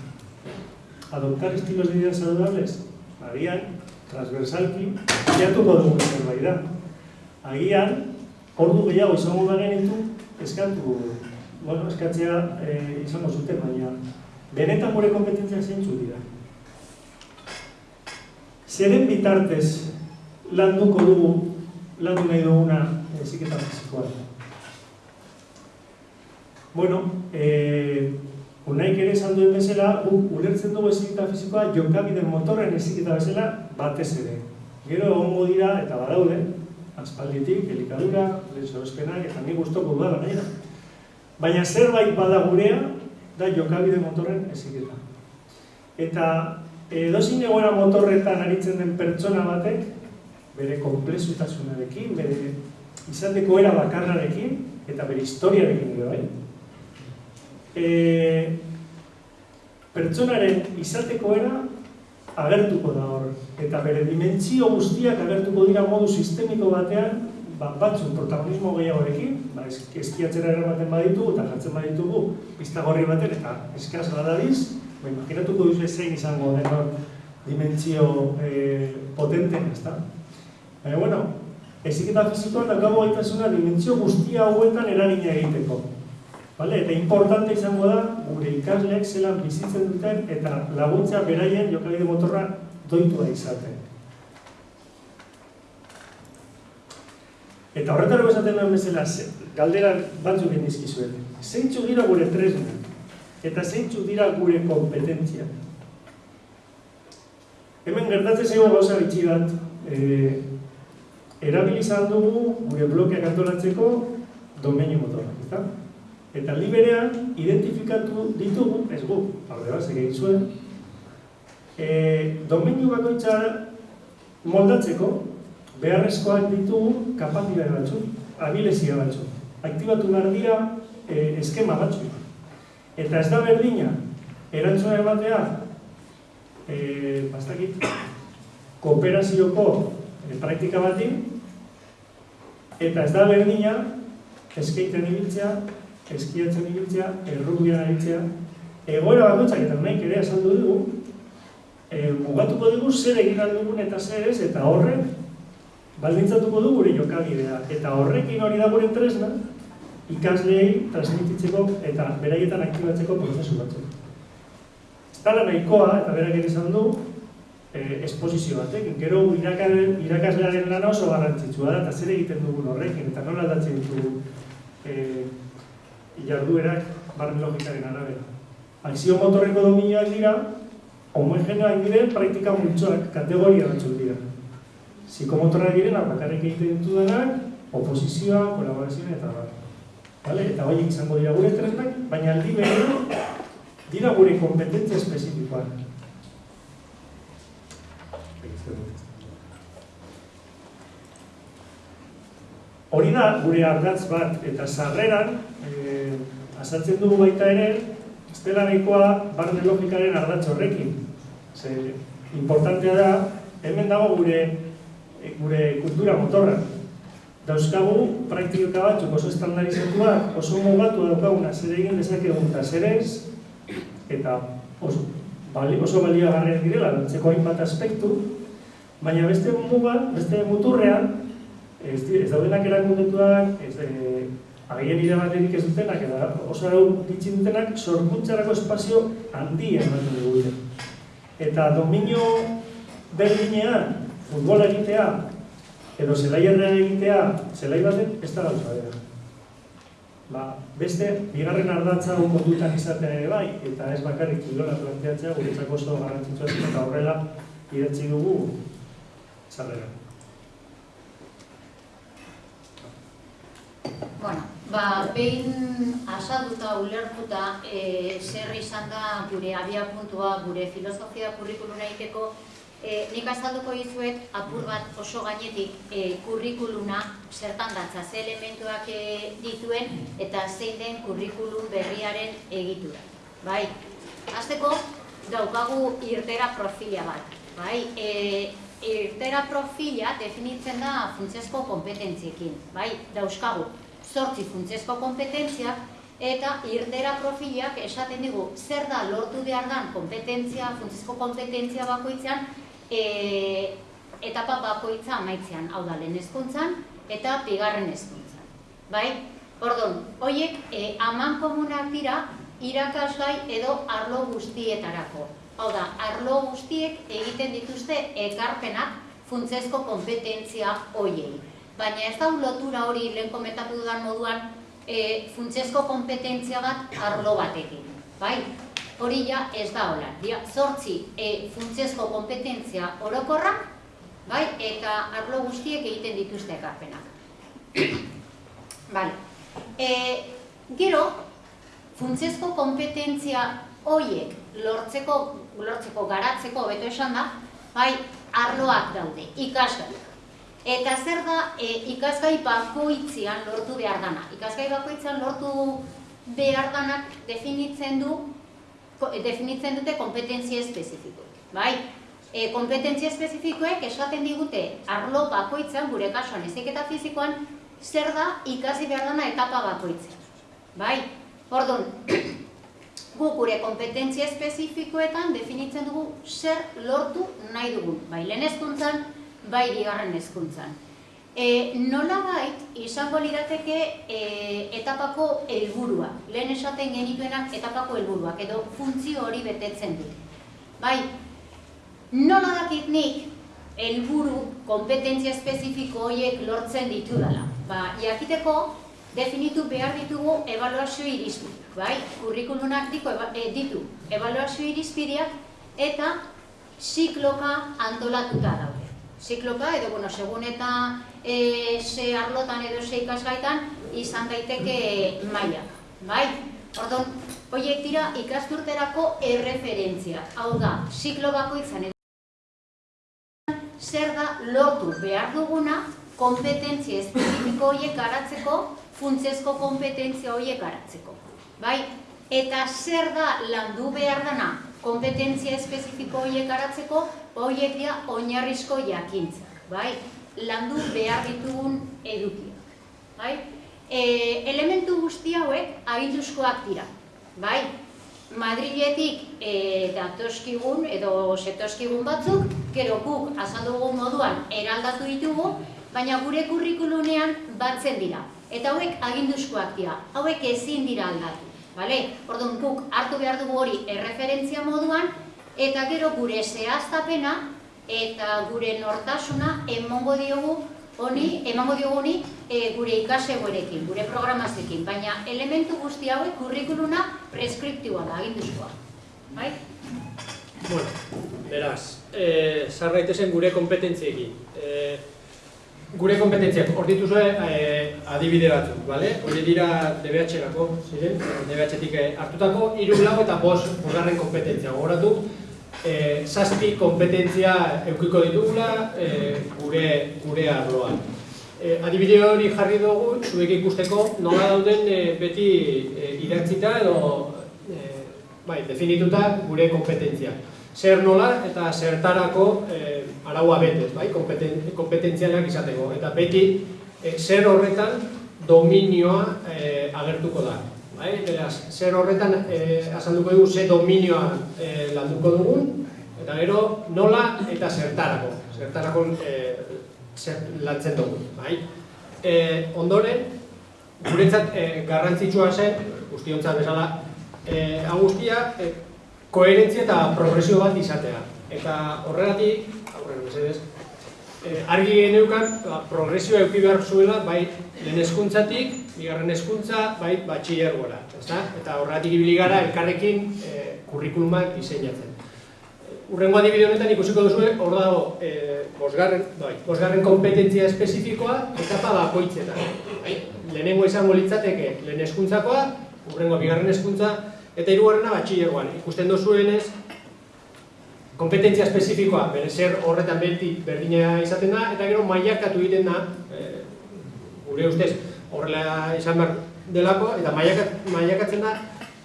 Adoptar estilos de vida saludables? Agian, transversalki, jatuko dugu zerbait da. Agian, ordu gehiago izango da genitu, eskatu bueno, eskatzea e, izango zuten, baina benetan gure kompetentzia zeintzu dira. Zeren bitartez landuko dugu, landu nahi duguna eziketa fizikoa. Bueno, e, unaik ere esan duen bezala, ulertzen dugu eziketa fizikoa jokabide motorren eziketa bezala batez ere. Gero egongo dira eta badaude, aspalditik, elikadura, lehen eta ni guztoko da. Baina zerbait bada gurea, da jokabide motorren eziketa. Eta edozin egoera motorretan aritzen den pertsona batek, bere komplexutasunarekin, bere izateko era bakarrarekin, eta bere historiarekin ere bai. E, pertsonaren izateko era agertuko da hor, eta bere dimentsio guztiak agertuko dira modu sistemiko batean ba, batzun protagonismo gehiagorekin, ba, eskiatzera eramaten baditugu eta jartzen baditugu pista gorri baten eta eskaz badadiz, ba, imaginatuko duzu zein izango den hor dimentsio eh, potente, ez da? Baina, bueno, eziketa fizikoan dakago gaitasuna dimentsio guztia hauetan eragina egiteko. Vale? Eta importante izango da, gure ikasleek zelan bizitzen duten eta laguntza beraien jokabide motorra doitua izaten. Eta horretara esaten duen bezala, galdera batzuk egin dizkizuet. Zeintzu dira gure tresna, eta zeintzu dira gure kompetentzia. Hemen gertatzen zego gauza bitxi bat, e, erabilizan dugu gure blokeak antolatzeko domenio motorrak, eta? Eta liberean identifikatu ditugu, ez gu, alde bat, egin zuen, e, domenio bakoitza moldatzeko, beharrezkoak ditugu kapatitate batzuk, abilezia batzuk. Aktibatu behar dira e, eskema batzuk. Eta ez da berdina, erantzuna ematea, e, bastakit, kooperazioko e, praktika bati, eta ez da berdina, eskeiten ibiltzea, eskiatzen ibiltzea, errubian ibiltzea, egoera bakoitzak eta nahi ere esaldu dugu, e, mugatuko dugu zer egin dugun eta zer ez, eta horrek baldintzatuko du gure jokabidea eta horrekin hori da gure tresna ikasleei transmititzeko eta beraietan aktibatzeko prozesu batzuk. Estala nahikoa eta berak ere izan du eh, esposizio batek, gero irakaslearen lana oso garrantzitsua da eta zer egiten dugun horrekin eta nola aldatzen ditugu eh, jarduerak barren logikaren arabera. Aizio motorreko dominioak dira, homogeneoak diren praktika multzoak, kategoria batzuk dira psikomotorra direnak bakarrik egiten ditu denak, oposizioa, kolaborazioa eta bat. Vale? Eta horiek izango dira gure tresnak, baina aldi behar dira gure kompetentzia espezifikoa. Hori da, gure ardatz bat, eta sarreran, e, azaltzen dugu baita ere, ez dela nahikoa barne logikaren ardatz horrekin. Ze, importantea da, hemen dago gure, gure kultura motorra. Dauzkagu praktika batzuk oso estandarizatuak, oso mugatu daukaguna zer egin dezakegun eta zer ez, eta oso, bali, oso baliagarriak direla, lantzeko hainbat aspektu, baina beste mugan, beste muturrean, ez, ez daudenak erakundetuak, ez e, agien irabaterik ez dutenak, eta oso arau ditzi dutenak, sorkuntzarako espazio handia ematen dugu. Eta dominio berdinean, futbola egitea, edo zelaierrean egitea, zelai baten, ez da gauza bera. Ba, beste, bigarren ardatza hau kontutan izatea ere bai, eta ez bakarrik kilola planteatzea, guretzako oso garrantzitsua eta horrela idatzi dugu sarrera. Bueno, ba, behin asalduta, ulertuta, e, zer izan da gure abiapuntua, gure filosofia kurrikuluna egiteko, e, nik azalduko dizuet apur bat oso gainetik e, kurrikuluna zertan datza, ze elementuak e, dituen eta zein den kurrikulum berriaren egitura. Bai, Hasteko daukagu irtera profila bat. Bai, e, irtera profila definitzen da funtsezko kompetentziekin. Bai, dauzkagu zortzi funtsezko kompetentziak eta irtera profilak esaten digu zer da lortu behar dan kompetentzia, funtsezko kompetentzia bakoitzean e, etapa bakoitza amaitzean, hau da lehen hezkuntzan eta bigarren hezkuntzan. Bai? Ordon, hoiek e, aman komunak dira irakasgai edo arlo guztietarako. Hau da, arlo guztiek egiten dituzte ekarpenak funtsezko kompetentzia hoiei. Baina ez da lotura hori lehen komentatu dudan moduan e, funtsezko kompetentzia bat arlo batekin. Bai? Hori ja ez da hola. Dira, zortzi e, funtsezko kompetentzia orokorrak, bai? eta arlo guztiek egiten dituzte ekarpenak. Vale. E, gero, funtsezko kompetentzia hoiek lortzeko, lortzeko garatzeko beto esan da, bai, arloak daude, ikasgaiak. Eta zer da e, ikasgai bakoitzean lortu behar dana. Ikasgai bakoitzean lortu behar danak definitzen du definitzen dute kompetentzia espezifikoek. Bai? E, kompetentzia espezifikoek esaten digute arlo bakoitzean, gure kasuan eziketa fizikoan, zer da ikasi behar dana etapa bakoitzean. Bai? Orduan, guk gure kompetentzia espezifikoetan definitzen dugu zer lortu nahi dugun. Bai lehen hezkuntzan, bai bigarren hezkuntzan. E, nolabait izango lirateke e, etapako helburua. Lehen esaten genituenak etapako helburuak edo funtzio hori betetzen dute. Bai, nola dakit nik helburu kompetentzia espezifiko horiek lortzen ditudala. Ba, jakiteko definitu behar ditugu evaluazio irizpideak, bai? Kurrikulunak diko, eba- e, ditu evaluazio irizpideak eta zikloka antolatuta daude. Zikloka edo, bueno, segun eta e, ze arlotan edo ze ikasgaitan izan daiteke mailak, bai? Orduan, horiek dira ikasturterako erreferentzia. Hau da, ziklo bakoitzan edo zer da lortu behar duguna kompetentzia espezifiko horiek garatzeko, funtsezko kompetentzia horiek garatzeko. Bai? Eta zer da landu behar dana kompetentzia espezifiko horiek garatzeko, horiek dira oinarrizko jakintzak. Bai? Landu behar ditugun edukiak. Bai? E, elementu guzti hauek aginduzkoak dira. Bai? Madriletik e, datoskigun edo setoskigun batzuk, gero guk azaldugun moduan eraldatu ditugu, baina gure kurrikulunean batzen dira. Eta hauek aginduzkoak dira, hauek ezin dira aldatu. Bale? Orduan guk hartu behar dugu hori erreferentzia moduan, eta gero gure zehaztapena eta gure nortasuna emongo diogu honi, emango diogu honi e, gure ikasegoerekin, gure programazioekin, baina elementu guzti hauek kurrikuluna preskriptiboa da, aginduzkoa. Bai? Bueno, beraz, e, sarraitezen gure kompetentziekin. E, gure kompetentziak, hor dituzue e, adibide batzuk, bale? Hori dira DBH-erako, ziren, DBH-etik hartutako, hiru lau eta bost bosgarren kompetentzia. Gogoratu, e, zazpi kompetentzia eukiko ditugula e, gure, gure arloan. E, adibide hori jarri dugu, zuek ikusteko nola dauden e, beti e, idatzita edo e, bai, definituta gure kompetentzia. Zer nola eta zertarako e, araua betez, bai, kompeten, kompetentzianak izateko. Eta beti e, zer horretan dominioa e, agertuko da. Bai? Beraz, zer horretan e, azalduko dugu, ze dominioa e, landuko dugun, eta gero nola eta zertarako. Zertarako e, zer lantzen dugu. Bai? E, ondoren, guretzat e, garrantzitsua zen, guztiontzat bezala, e, agustia, e, koherentzia eta progresio bat izatea. Eta horregatik, aurren mesedez, e, argi geneukan, ba, progresioa euki behar zuela, bai, lehen eskuntzatik, bigarren eskuntza, bai, batxillergora. Ezta? Eta horregatik ibili gara elkarrekin e, kurrikulumak diseinatzen. Urrengo adibide honetan ikusiko duzu, hor dago, e, bosgarren, bai, bosgarren kompetentzia espezifikoa etapa bakoitzetan. Bai? Lehenengo izango litzateke lehen eskuntzakoa, urrengo bigarren eskuntza, eta hirugarrena batxillergoan. Ikusten duzuenez, kompetentzia espezifikoa, bere zer horretan beti berdina izaten da, eta gero mailakatu egiten da, e, gure ustez horrela izan behar delako, eta mailakatzen da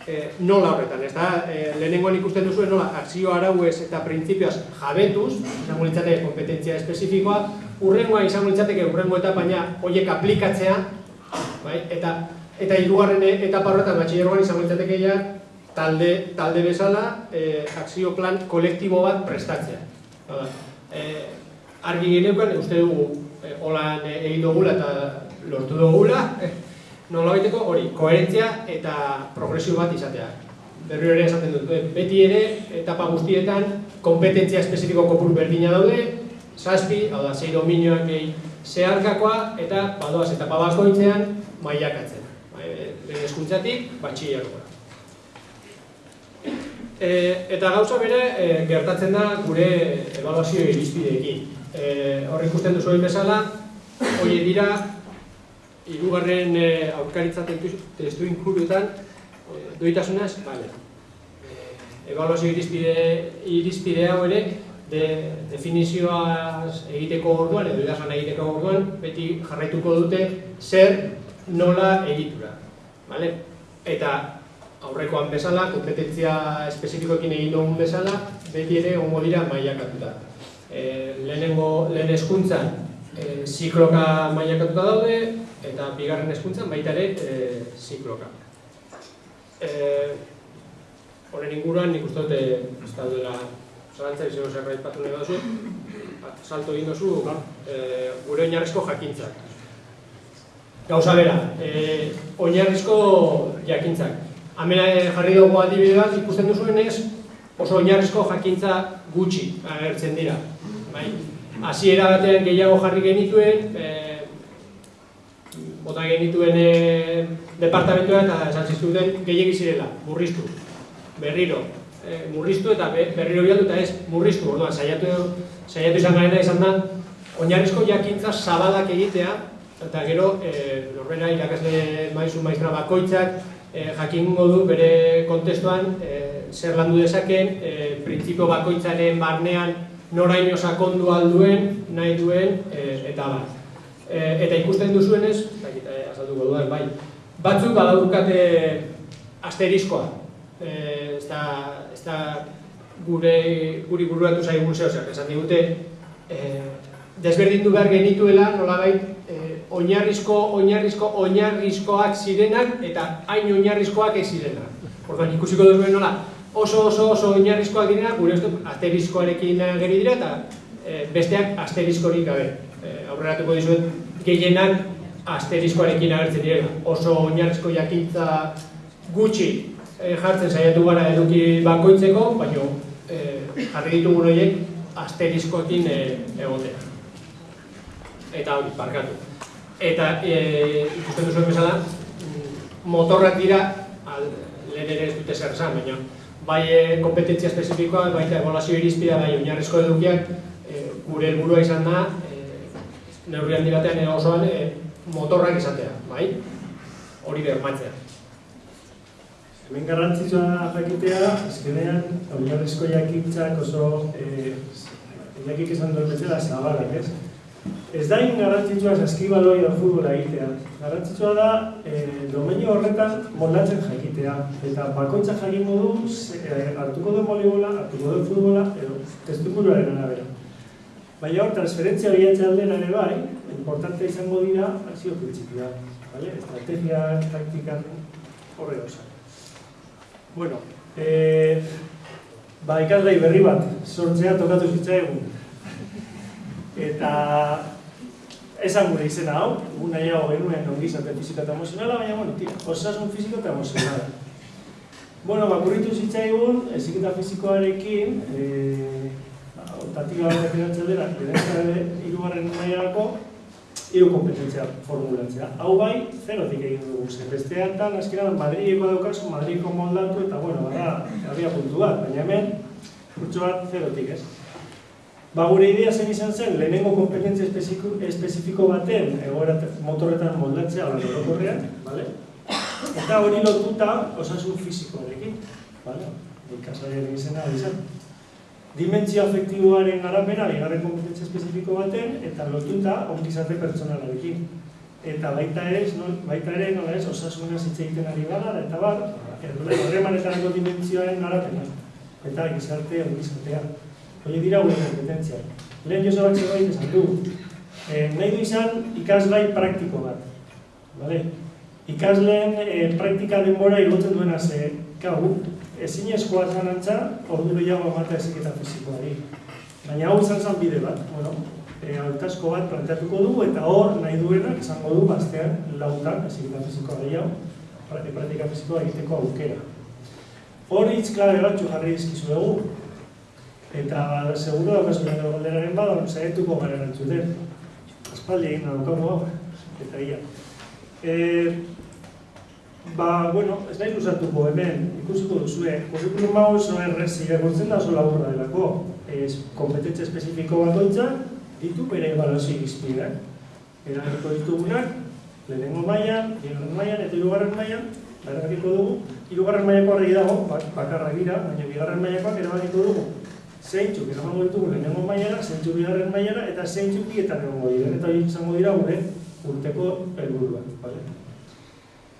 e, nola horretan, ez da, e, lehenengoan ikusten duzu nola akzio arauez eta printzipioaz jabetuz, izango litzateke kompetentzia espezifikoa, urrengoa izango litzateke urrengo eta baina horiek aplikatzea, bai? eta eta hirugarren etapa horretan batxilergoan izango litzateke ja talde, talde bezala e, akzio plan kolektibo bat prestatzea. Hala, e, argi geneukan, uste dugu, e, holan egin dugula eta lortu dugula, nola baiteko hori, koherentzia eta progresio bat izatea. Berri ere esaten dut, beti ere, etapa guztietan, kompetentzia espezifiko kopuru berdina daude, zazpi, hau da, zei dominioak gehi zeharkakoa, eta badoaz etapa bakoitzean mailakatzen. Lehen eskuntzatik, batxillergoa. E, eta gauza bere e, gertatzen da gure evaluazio irizpideekin. E, hor ikusten duzu bezala, hori dira, hirugarren e, aurkaritza testu inkuruetan, e, doitasunaz. E, evaluazio irizpide, irizpide hau ere, de, definizioaz egiteko orduan, edo idazan egiteko orduan, beti jarraituko dute zer nola egitura. Vale? Eta aurrekoan bezala, kompetentzia espezifikoekin egin dugun bezala, beti ere ongo dira mailakatuta. E, lehenengo, lehen eskuntzan e, zikloka mailakatuta daude, eta bigarren eskuntzan baita ere e, zikloka. E, Horren inguruan nik uste dute ez da duela zarantza izango zerbait patu nahi duzu, salto egin duzu e, gure oinarrizko jakintzak. Gauza bera, e, oinarrizko jakintzak. Hemen eh, jarri dugu adibide bat ikusten duzuenez oso oinarrizko jakintza gutxi agertzen dira. Bai? Hasiera batean gehiago jarri genituen, e, bota genituen e, departamentua eta esan ziztuten gehiagi zirela, murriztu, berriro, e, murriztu eta berriro bialdu eta ez murriztu, orduan, saiatu, saiatu izan garena izan da, oinarrizko jakintza zabalak egitea, eta gero, e, norbera irakasle maizu maiztra bakoitzak, e, jakingo du bere kontestuan e, zer landu dezaken, e, printzipio bakoitzaren barnean noraino sakondu alduen, nahi duen, e, eta bat. E, eta ikusten duzuenez, eta azalduko dudan, bai, batzuk badaukate asteriskoa. E, ez da, ez da gure, guri buruatu zaigun zehozeak, esan digute, e, desberdindu behar genituela, nolabait, oinarrizko, oinarrizko, oinarrizkoak zirenak eta hain oinarrizkoak ez zirenak. Orduan ikusiko dugu nola, oso oso oso oinarrizkoak direnak, gure ez asterizkoarekin geri dira eta e, besteak asterizkorik gabe. E, aurreratuko dizuet, gehienak asterizkoarekin agertzen direla. Oso oinarrizko jakintza gutxi e, jartzen saiatu gara eduki bakoitzeko, baina e, jarri ditugun horiek asterizkoekin e, egotea. Eta hori, parkatu. Eta e, ikusten duzuen bezala, motorrak dira, lehen ere ez dute zer esan, baina bai e, kompetentzia espezifikoa, bai eta evolazio irizpidea, bai oinarrizko edukiak, e, gure helburua izan da, e, neurri handi batean e, osoan e, motorrak izatea, bai? Hori bermatzea. Hemen garrantzitsua jakitea, azkenean, oinarrizko jakintzak oso, e, jakik esan duen bezala, zabalak, ez? Ez da garrantzitsua saskibaloi edo futbola egitea. Garrantzitsua da e, domenio horretan moldatzen jakitea. Eta bakoitza jakingo du ze- eh, hartuko du volейbola, hartuko du futbola edo testuinguruaren arabera. Baina hor, transferentzia horietze aldera ere bai, importante izango dira akzio printzipioa. Vale? Estrategia, taktika, horre gauza. Bueno, e, ba, ikaslei berri bat, sortzea tokatu zitzaigun. Eta esan gure izena hau, egun nahiago genuen ongizate fiziko eta emozionala, baina, bueno, tira, osasun fiziko eta emozionala. Bueno, bakurritu zitzaigun, eziketa fizikoarekin, e, otatik bat definatzen dela, lehenentzare irugarren mailarako, hiru kompetentzia formulatzea. Hau bai, zerotik egin dugu, ze bestean tan, azkenan Madrileko daukazu, Madrileko moldatu, eta bueno, bada, abia puntu bat, baina hemen, kurtso bat zerotik ez. Ba, gure idea zen izan zen, lehenengo kompetentzia espezifiko, baten, egoera motorretan moldatzea, hori orokorrean, bale? Eta hori lotuta osasun fisikoarekin, bale? Ikasaiaren izena hori zen. Dimentsio afektiboaren arabera, bigarren kompetentzia espezifiko baten, eta lotuta ongizate pertsonalarekin. Eta baita ere, no, baita ere, nola ez, osasunaz hitz egiten ari gara, eta bar, horremanetarako dimentsioaren arabera. Eta gizarte ongizatea. Hori dira gure kompetentzia. Lehen Josebak zerbait esan du. Eh, nahi du izan ikasgai praktiko bat. Vale? Ikasleen eh, praktika denbora igotzen duena ze, gau, ezin eskoa zan antza, ordu gehiago emata eziketa fizikoari. Baina hau izan zen bide bat, bueno, e, hautasko bat planteatuko dugu eta hor nahi duenak izango du bastean lautan eziketa fizikoa gehiago, pra- praktika fizikoa egiteko aukera. Hor hitz klabe batzu jarri dizkizu dugu, eta seguro gero galderaren bada, saietuko gara erantzuten. Aspaldi egin daukagu hau, eta ia. E, ba, bueno, ez nahi luzatuko hemen, ikusiko duzue, kurrikulum hau oso errez irakurtzen da oso laburra delako. Ez, kompetentzia espezifiko bakoitza ditu bere ebaluazio irizpideak. Eragiko ditugunak, lehenengo mailan, bigarren mailan eta hirugarren mailan, erabakiko dugu, hirugarren mailako argi dago, bak- bakarrak dira, baina bigarren mailakoak erabakiko dugu. Zeintzuk eramango ditugu lehenengo mailara, zeintzuk bigarren mailara, eta zeintzuk bietan egongo dira. Eta hori izango dira gure urteko helburuak, bale?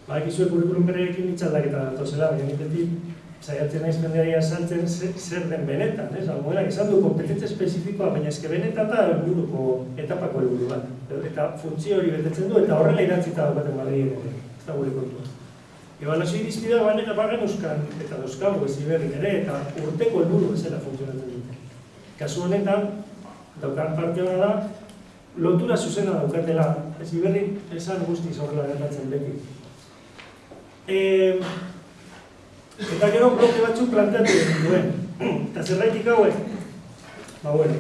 Ba, ekizue kurrikulum berrekin itxaldaketa datozela, baina nitetik saiatzen naiz jendeari azaltzen ze- zer den benetan, ez? Algoenak esan du kompetentzia espezifikoa, baina eske benetan da helburuko etapako helburu bat. Eta funtzio hori betetzen du, eta horrela idatzita daukaten Madrilen ere, ez da gure kontua. Ebaluazio irizpidea baina eta bagen euskan, eta dauzkagu ez iberrik ere, eta urteko helburu bezala funtzionatzen. Kasu honetan, daukan parte hona da, lotura zuzena daukatela, ez iberrik esan guztiz horrela gertatzen beti. E, eta gero bloke batzuk planteatu duen. Eta zerraitik hauek? Ba, bueno.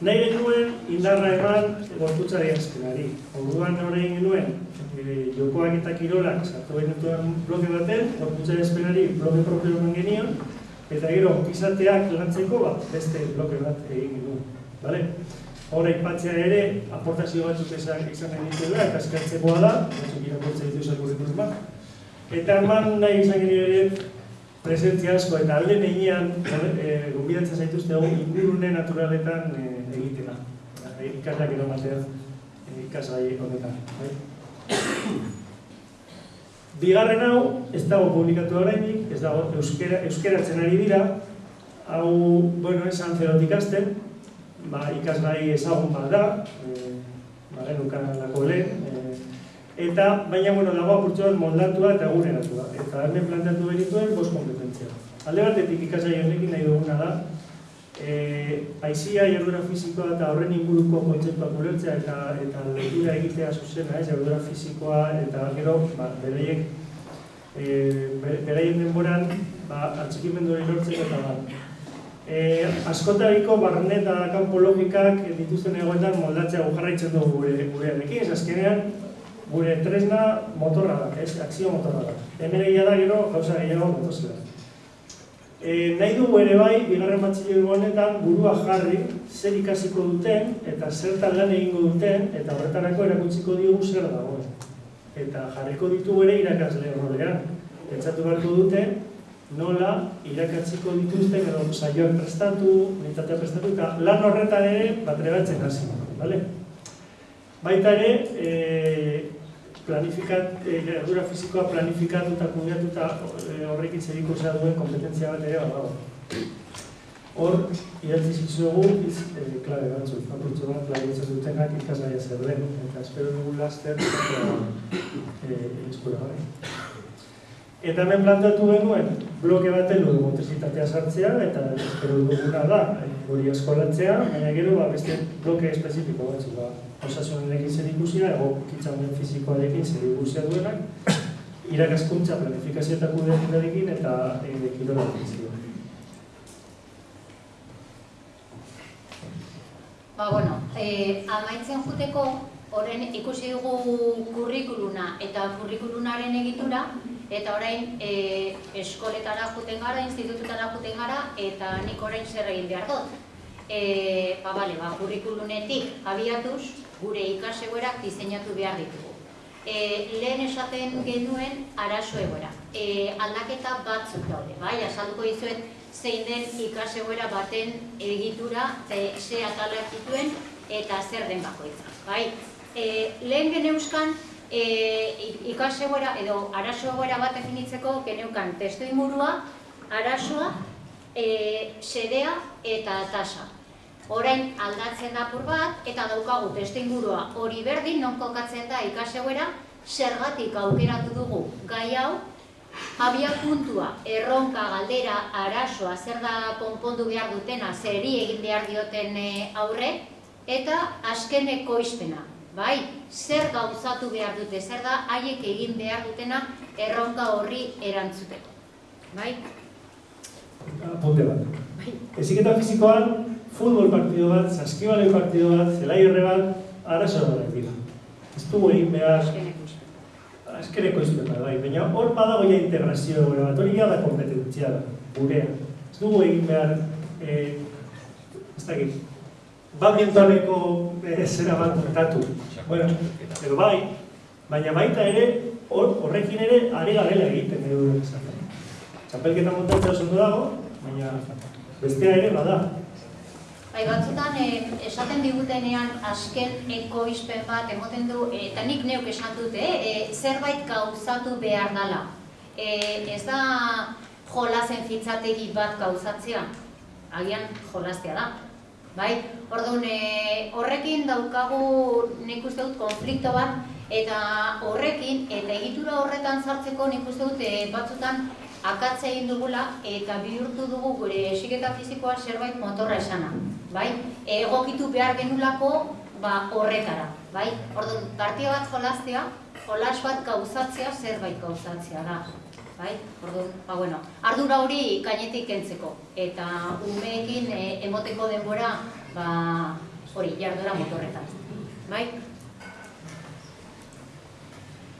Nahi genuen indarra eman gorputzari azkenari. Orduan egin genuen, e, jokoak eta kirolak sartu genituen bloke baten, gorputzari azkenari bloke propio eman genion, eta gero izateak lantzeko ba, beste bloke bat egin genuen. Vale? Hora ipatzea ere, aportazio batzuk izan izan genituela, eta eskertzekoa da, batzuk irakurtzen ditu kurrikulum bat. Eta eman nahi izan genio ere presentzia asko eta alde negian e, gombidatzen zaituzte hau ingurune naturaletan e, egitena. E, ikaslak eramatea e, ikasgai honetan. Bai? Bigarren hau, ez dago publikatu oraindik, ez dago euskera, euskeratzen ari dira, hau, bueno, esan zerotik hasten, ba, ikasgai ezagun bat da, e, ba, genukan lako lehen, e, Eta, baina, bueno, dago apurtxo bat moldatua eta eguneratua. Eta hemen planteatu benituen bost kompetentzia. Alde batetik ikasai honekin nahi duguna da, e, aizia, jardura fisikoa eta horren inguruko kontzeptuak ulertzea eta eta lotura egitea zuzena, ez, jardura fisikoa eta gero, ba, bereiek, e, bere- beraien denboran, ba, atxikimendu hori lortzeko eta ba, E, askotariko barne eta kanpo logikak dituzten egoetan moldatzea jarraitzen dugu gure gurearekin, ez azkenean gure tresna motorra da, ez, akzio motorra da. Hemen egia da gero gauza gehiago motozela. E, nahi dugu ere bai, bigarren batxilego honetan burua jarri zer ikasiko duten eta zertan lan egingo duten eta horretarako erakutsiko diogu zer dagoen. Eta jarriko ditugu ere irakasle rolean. Pentsatu beharko dute nola irakatziko dituzten edo saioak prestatu, unitatea prestatu eta lan horretan ere batrebatzen hasi. Vale? Baita ere, e, planifikat, e, ardura fisikoa planifikatu eta kudeatuta e, horrekin zer ikusia duen kompetentzia bat ere badago. Hor, idatzi zitzuegu, iz, e, klabe batzuk, apurtzu bat, laguntza dutenak ikasgaia zer den, eta espero dugu laster, e, eskura bai. Eta hemen plantatu genuen, bloke baten dugu montesitatea sartzea, eta espero duguna da, hori eskolatzea, baina gero ba, beste bloke espezifiko batzuk, ba, osasunenekin zer ikusia, ego kitzamen fizikoarekin zer ikusia duenak, irakaskuntza planifikazio eta kudeaketarekin eta e, kirolarekin Ba, bueno, eh, amaitzen juteko, horren ikusi dugu kurrikuluna eta kurrikulunaren egitura, eta orain e, eskoletara juten gara, institututara juten gara, eta nik orain zer egin behar dut. E, ba, bale, ba, kurrikulunetik abiatuz, gure ikasegoerak diseinatu behar ditugu. E, lehen esaten genuen arazo egoera. E, aldaketa batzuk daude, bai, azalduko dizuet zein den ikasegoera baten egitura, e, ze atalak dituen, eta zer den bakoitza, bai. E, lehen geneuzkan, e, ikasegoera edo arazo egoera bat definitzeko geneukan testu ingurua, arazoa, e, sedea eta tasa. Orain aldatzen da apur bat eta daukagu testu ingurua hori berdin non kokatzen da ikasegoera, zergatik aukeratu dugu gai hau, abia puntua, erronka, galdera, arazoa, zer da konpondu behar dutena, zeri egin behar dioten e, aurre, eta azkeneko izpena, bai, zer gauzatu behar dute, zer da haiek egin behar dutena erronka horri erantzuteko. Bai? Apunte bat. Bai. Eziketa fizikoan, futbol partido bat, saskibaloi partido bat, zelai horre bat, arazo bat dira. Ez dugu egin behar... Azkeneko izpeta, bai. Baina hor badago ja integrazio gure bat, hori da kompetentzia da, gurea. Ez dugu egin behar... Eh, ez dakit, badmintoneko e, zera bat kontatu. Bueno, edo bai, baina baita ere, horrekin ere, ari garela egiten edo esaten. Txapelketa montatzea oso dago, baina bestea ere bada. Bai, batzutan eh, esaten digutenean azken ekoizpen bat emoten du, eh, eta nik neuk esan dute, eh, zerbait gauzatu behar dela. Eh, ez da jolazen fitzategi bat gauzatzea, agian jolaztea da. Bai, orduan e, horrekin daukagu nik uste dut konflikto bat eta horrekin eta egitura horretan sartzeko nik uste dut e, batzutan akatze egin dugula eta bihurtu dugu gure esiketa fizikoa zerbait motorra esana. Bai, egokitu behar genulako ba, horretara. Bai, orduan partia bat jolaztea, jolas bat gauzatzea zerbait gauzatzea da bai? Orduan, ba bueno, ardura hori kainetik kentzeko eta umeekin e, emoteko denbora, ba hori jardura motorretan, bai?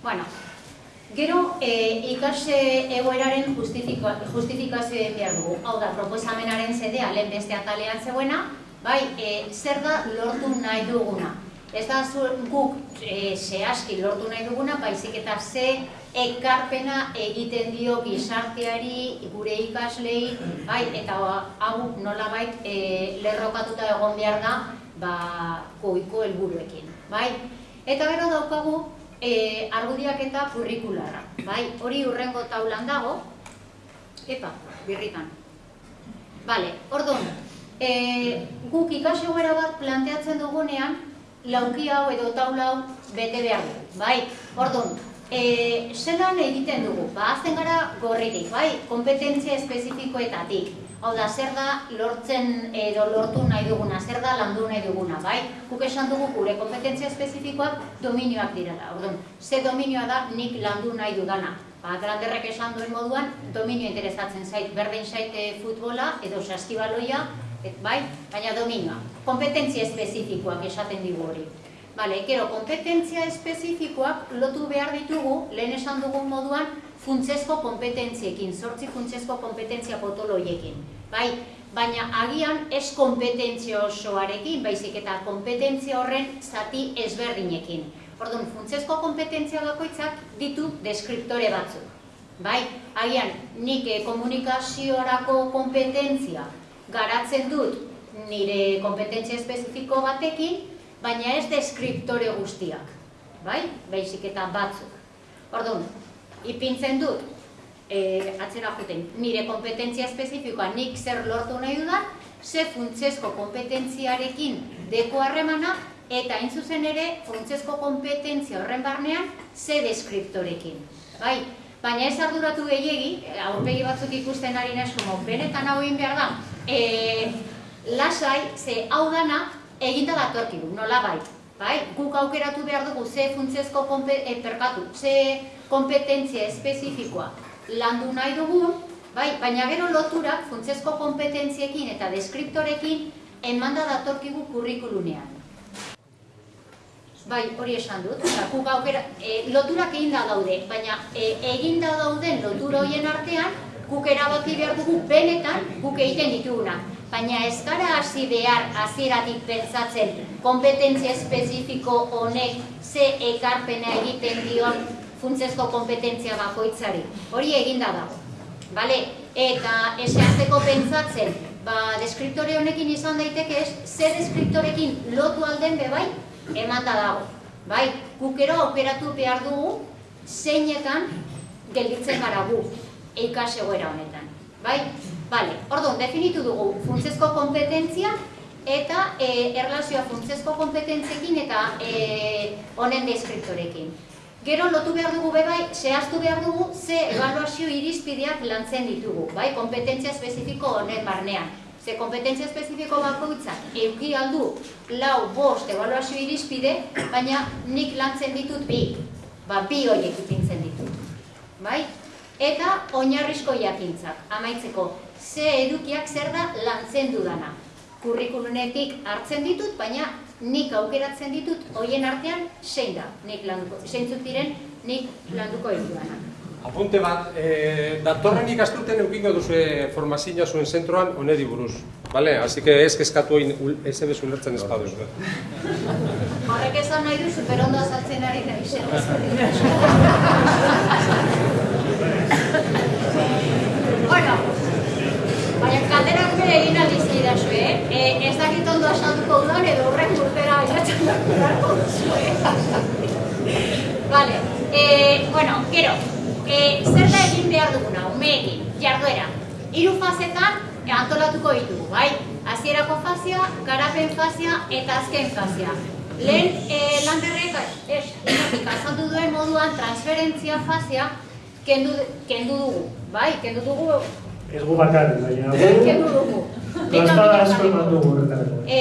Bueno, gero e, ikase egoeraren justifikazio egin behar dugu. Hau da, proposamenaren zedea lehen beste atalean zegoena, bai, e, zer da lortu nahi duguna. Ez da guk e, zehazki lortu nahi duguna, baizik eta ze ekarpena egiten dio gizarteari, gure ikaslei, bai, eta hau nolabait e, lerrokatuta egon behar da, ba, goiko helburuekin, bai? Eta gero daukagu e, argudiak eta kurrikulara, bai? Hori urrengo taulan dago, epa, birritan. Bale, orduan, e, guk ikasio bat planteatzen dugunean, lauki hau edo taula hau bete behar du, bai? Orduan, e, zelan egiten dugu? Ba, azten gara gorririk, bai? Kompetentzia espezifikoetatik. Hau da, zer da lortzen edo lortu nahi duguna, zer da landu nahi duguna, bai? Guk esan dugu gure kompetentzia espezifikoak dominioak direla. Orduan, ze dominioa da nik landu nahi dudana. Ba, granderrek esan duen moduan, dominio interesatzen zait, berdin zaite futbola edo saskibaloia, et, bai, baina dominioa. Kompetentzia espezifikoak esaten digu hori. Bale, gero, kompetentzia espezifikoak lotu behar ditugu, lehen esan dugun moduan, funtsezko kompetentziekin, sortzi funtsezko kompetentzia potoloiekin. Bai, baina agian ez kompetentzia osoarekin, baizik eta kompetentzia horren zati ezberdinekin. Orduan, funtsezko kompetentzia bakoitzak ditu deskriptore batzuk. Bai, agian, nik eh, komunikaziorako kompetentzia garatzen dut nire kompetentzia espezifiko batekin, baina ez deskriptore guztiak, bai? Baizik eta batzuk. Orduan, ipintzen dut, e, atzera juten, nire kompetentzia espezifikoa nik zer lortu nahi dudan, ze funtsezko kompetentziarekin deko harremana, eta hain zuzen ere, funtsezko kompetentzia horren barnean, ze deskriptorekin. Bai, baina ez arduratu gehiegi, aurpegi batzuk ikusten ari naiz, como benetan hau egin behar da, e, lasai, ze hau dana eginda datorkigu, nola bai. Bai, guk aukeratu behar dugu ze funtsezko kompe, e, perkatu, ze kompetentzia espezifikoa landu nahi dugu, bai, baina gero loturak funtsezko kompetentziekin eta deskriptorekin emanda datorkigu kurrikulunean. Bai, hori esan dut, eta guk aukera, e, loturak egin da daude, baina e, egin da dauden lotura horien artean, guk erabaki behar dugu benetan guk egiten dituguna. Baina ez gara hasi behar hasieratik pentsatzen kompetentzia espezifiko honek ze ekarpena egiten dion funtsezko kompetentzia bakoitzari. Hori eginda dago. Vale? Eta eseazteko pentsatzen, ba, deskriptore honekin izan daiteke ez, ze deskriptorekin lotu alden bebai, eman da dago. Bai, gukero aukeratu behar dugu, zeinetan gelditzen gara gu, eikas egoera honetan. Bai? Bale, orduan, definitu dugu funtsezko kompetentzia eta e, erlazioa funtsezko kompetentziekin eta e, honen deskriptorekin. Gero lotu behar dugu bebai, zehaztu behar dugu ze evaluazio irizpideak lantzen ditugu, bai, kompetentzia espezifiko honen barnean. Ze kompetentzia espezifiko bakoitzak euki aldu lau bost evaluazio irizpide, baina nik lantzen ditut bi, ba, bi horiek ipintzen ditut. Bai? Eta oinarrizko jakintzak, amaitzeko, ze edukiak zer da lantzen dudana. Kurrikulunetik hartzen ditut, baina nik aukeratzen ditut hoien artean zein da, nik landuko, zeintzuk diren nik landuko ditudanak. Apunte bat, e, datorren ikastuten eukingo duzu formazioa zuen zentroan onedi buruz. Vale? Así que ez kezkatu egin ez ebez ulertzen ez baduz. Horrek esan nahi du superondo azaltzen ari da izen. bueno, baina kalderak bere egin aldizi da eh? ez dakit ondo asalduko dudan edo horrek urtera bilatzen dago Vale, eh, bueno, gero, eh, zer da egin behar duguna, umeekin, jarduera. Hiru fasetan antolatuko ditugu, bai? Hasierako fazia, garapen fazia eta azken fazia. Lehen eh, landerrek, ez, inotik azaldu duen moduan transferentzia fazia kendu, kendu dugu, bai? Kendu dugu, Ez gu bakarren, baina kendu dugu. Gaztada asko eman dugu horretarako. E,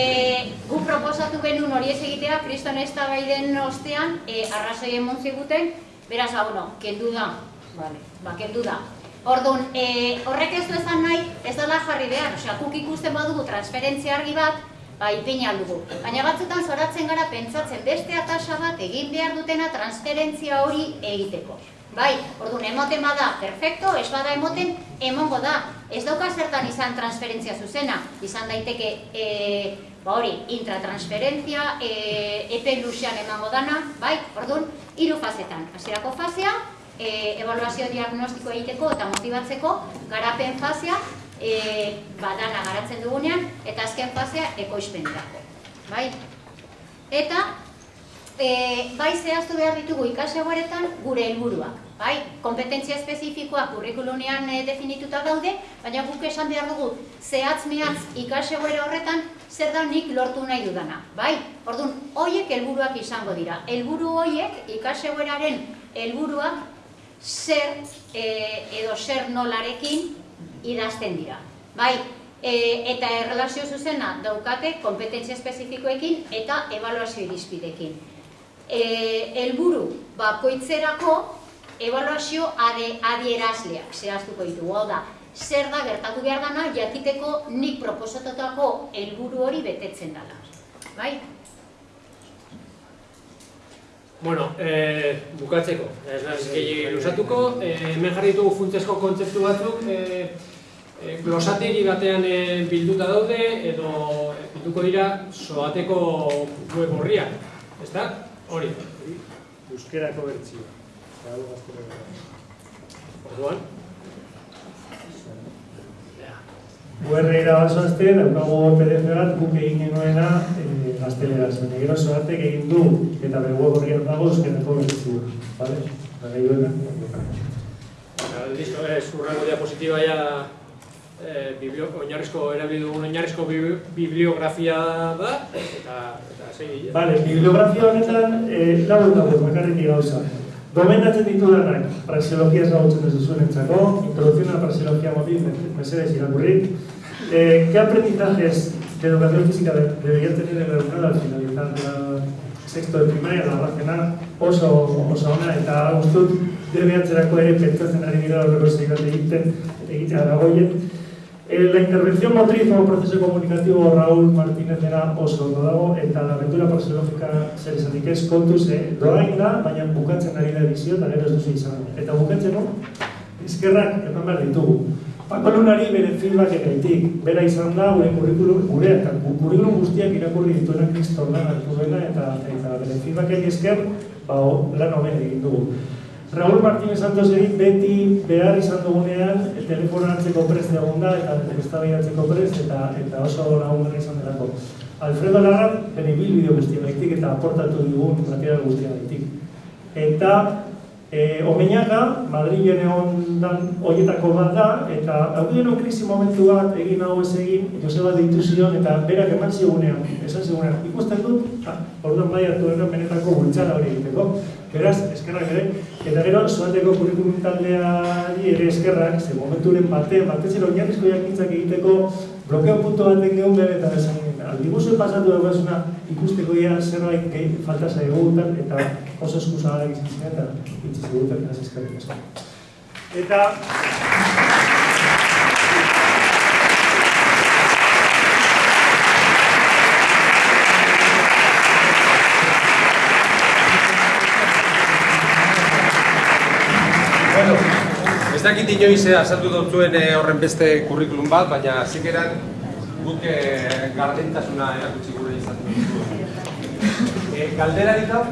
gu proposatu genuen hori ez egitea, kriston ez baiden ostean, e, arrazoi emon ziguten, beraz, hau no, kendu da, vale, ba, kendu da. Orduan, e, horrek ez du esan nahi, ez dela jarri behar, osea, guk ikusten badugu transferentzia argi bat, ba, ipin aldugu. Baina batzutan zoratzen gara pentsatzen beste atasa bat egin behar dutena transferentzia hori egiteko. Bai, orduan, emoten bada, perfecto, ez bada emoten, emongo da. Ez dauka zertan izan transferentzia zuzena, izan daiteke, e, ba hori, intratransferentzia, e, epe luzean emango dana, bai, orduan, hiru fasetan. Hasierako fasea, e, evaluazio diagnostiko egiteko eta motibatzeko, garapen fasea, e, badana garatzen dugunean, eta azken fasea ekoizpenerako. Bai? Eta, e, bai zehaztu behar ditugu ikasegoaretan gure helburuak. Bai, kompetentzia espezifikoak kurrikulunean e, definituta daude, baina guk esan behar dugu zehatz mehatz ikasegoera horretan zer da nik lortu nahi dudana. Bai, orduan, hoiek helburuak izango dira. Helburu hoiek ikasegoeraren helburuak zer e, edo zer nolarekin idazten dira. Bai, e, eta errelazio zuzena daukate kompetentzia espezifikoekin eta evaluazio irizpidekin. E, helburu bakoitzerako evaluazio ade, adierazleak zehaztuko ditugu. Hau da, zer da gertatu behar dana jakiteko nik proposatutako helburu hori betetzen dela. Bai? Bueno, eh, bukatzeko, ez gehi lusatuko, eh, hemen jarri ditugu funtsezko kontzeptu batzuk, eh, eh, glosategi batean eh, bilduta daude, edo eh, bilduko dira soateko web horriak, ez da? Hori. Euskerako bertsioa. Gaztelera. Orduan. Ja. URL-era basoazte, daukagu PDF bat guk egin genuena e, gazteleraz. Baina gero zoartek egin du eta bere web horrian dago euskerako bertzu. Vale? Baina duena. Listo, ez, urrengo diapositiba ja eh, biblio, oinarrizko erabili dugun oinarrizko bi- bibliografia da eta eta segi. Vale, bibliografia honetan eh, lau dago, bakarrik gauza. Gomendatzen ditudanak, praxeologia ezagutzen ez duzuenentzako, introducción a la praxeología móvil, mesedes irakurri. Eh, ¿Qué aprendizajes de educación física de- debería tener el alumnado al finalizar la sexto de primaria, la razena oso, oso ona, eta uste dut debeatzerako ere pentsatzen ari dira horreko zeigat egiten, egitea dagoien. Eh, la intervención motriz como proceso comunicativo Raúl Martínez era oso ondo dago eta la aventura praxeologika zer esanik ez kontuz, eh, doain da, baina bukatzen ari da edizio eta gero ez duzu izan. Eta bukatzen no? Eskerrak eman behar ditugu. Pako Lunari bere feedback egaitik, bera izan da gure kurrikulum, gure eta kurrikulum guztiak irakurri dituena kriston lan hartu duena eta, eta bere feedbackek esker ba, lan hoben egin dugu. Raúl Martínez Santos egin beti behar izan dugunean e, telefono hartzeko prest egon da eta eztabaidatzeko prest eta eta oso lagungarri izan delako. Alfredo Lagat bere bilbideo guztiagaitik eta aportatu digun material guztiagaitik. Eta e, Omeñaga, Madrilen egon dan horietako bat da, eta haudien krisi momentu bat egin hau ez egin, Joseba deitu zion, eta berak eman zigunean, esan zigunean, ikusten dut, ah, orduan bai hartu dena benetako bultzara hori egiteko. Beraz, eskerrak ere, eta gero, zoateko kurikulum taldeari ere eskerrak, ze momenturen bate, batez ere oinarrizko jakintzak egiteko blokeo puntu baten gehu behar eta esan aldibuzuen pasatu daukazuna ikusteko ia zerbait gehi falta zaigutan eta oso eskusagalak izan ziren eta itzi ziguten, ez eskerrik asko. Eta Bueno, ez dakit inoiz eh, azaldu dut zuen eh, horren beste kurrikulum bat, baina zikeran guk eh, gardentasuna erakutsi gure izan dugu. Eh, galdera dita?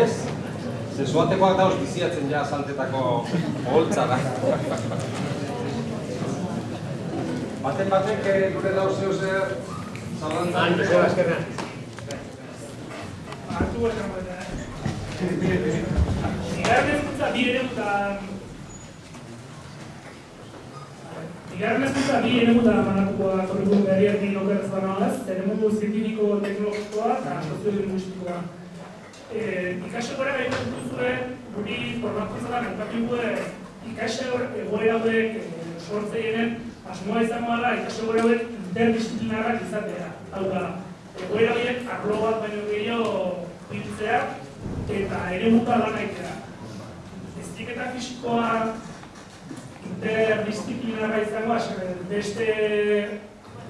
Ez? Ze zuatekoak dauz biziatzen ja saltetako oholtza da. Baten batek eh, gure dauz zeu zer zalantza. Han, Joseba, eskerrak. hartu esan baita, eh? Bigarren hezkuntza bi eremutan Bigarren hezkuntza bi banatuko da kurrikulum berriarekin okerrez banagaz, eremutu zientifiko teknologikoa eta soziolinguistikoa. Eh, ikasegora gaiten duzue, guri formakuntzadan elkatigu ikase egoera hauek eh, sortzeienen asmoa izango da ikasegora hauek interdisciplinarrak izatea. Hau da, egoera horiek arlo bat baino gehiago biltzea eta ere muta lan aitea. Heziketa fisikoa interdisciplinarra izango, ase, beste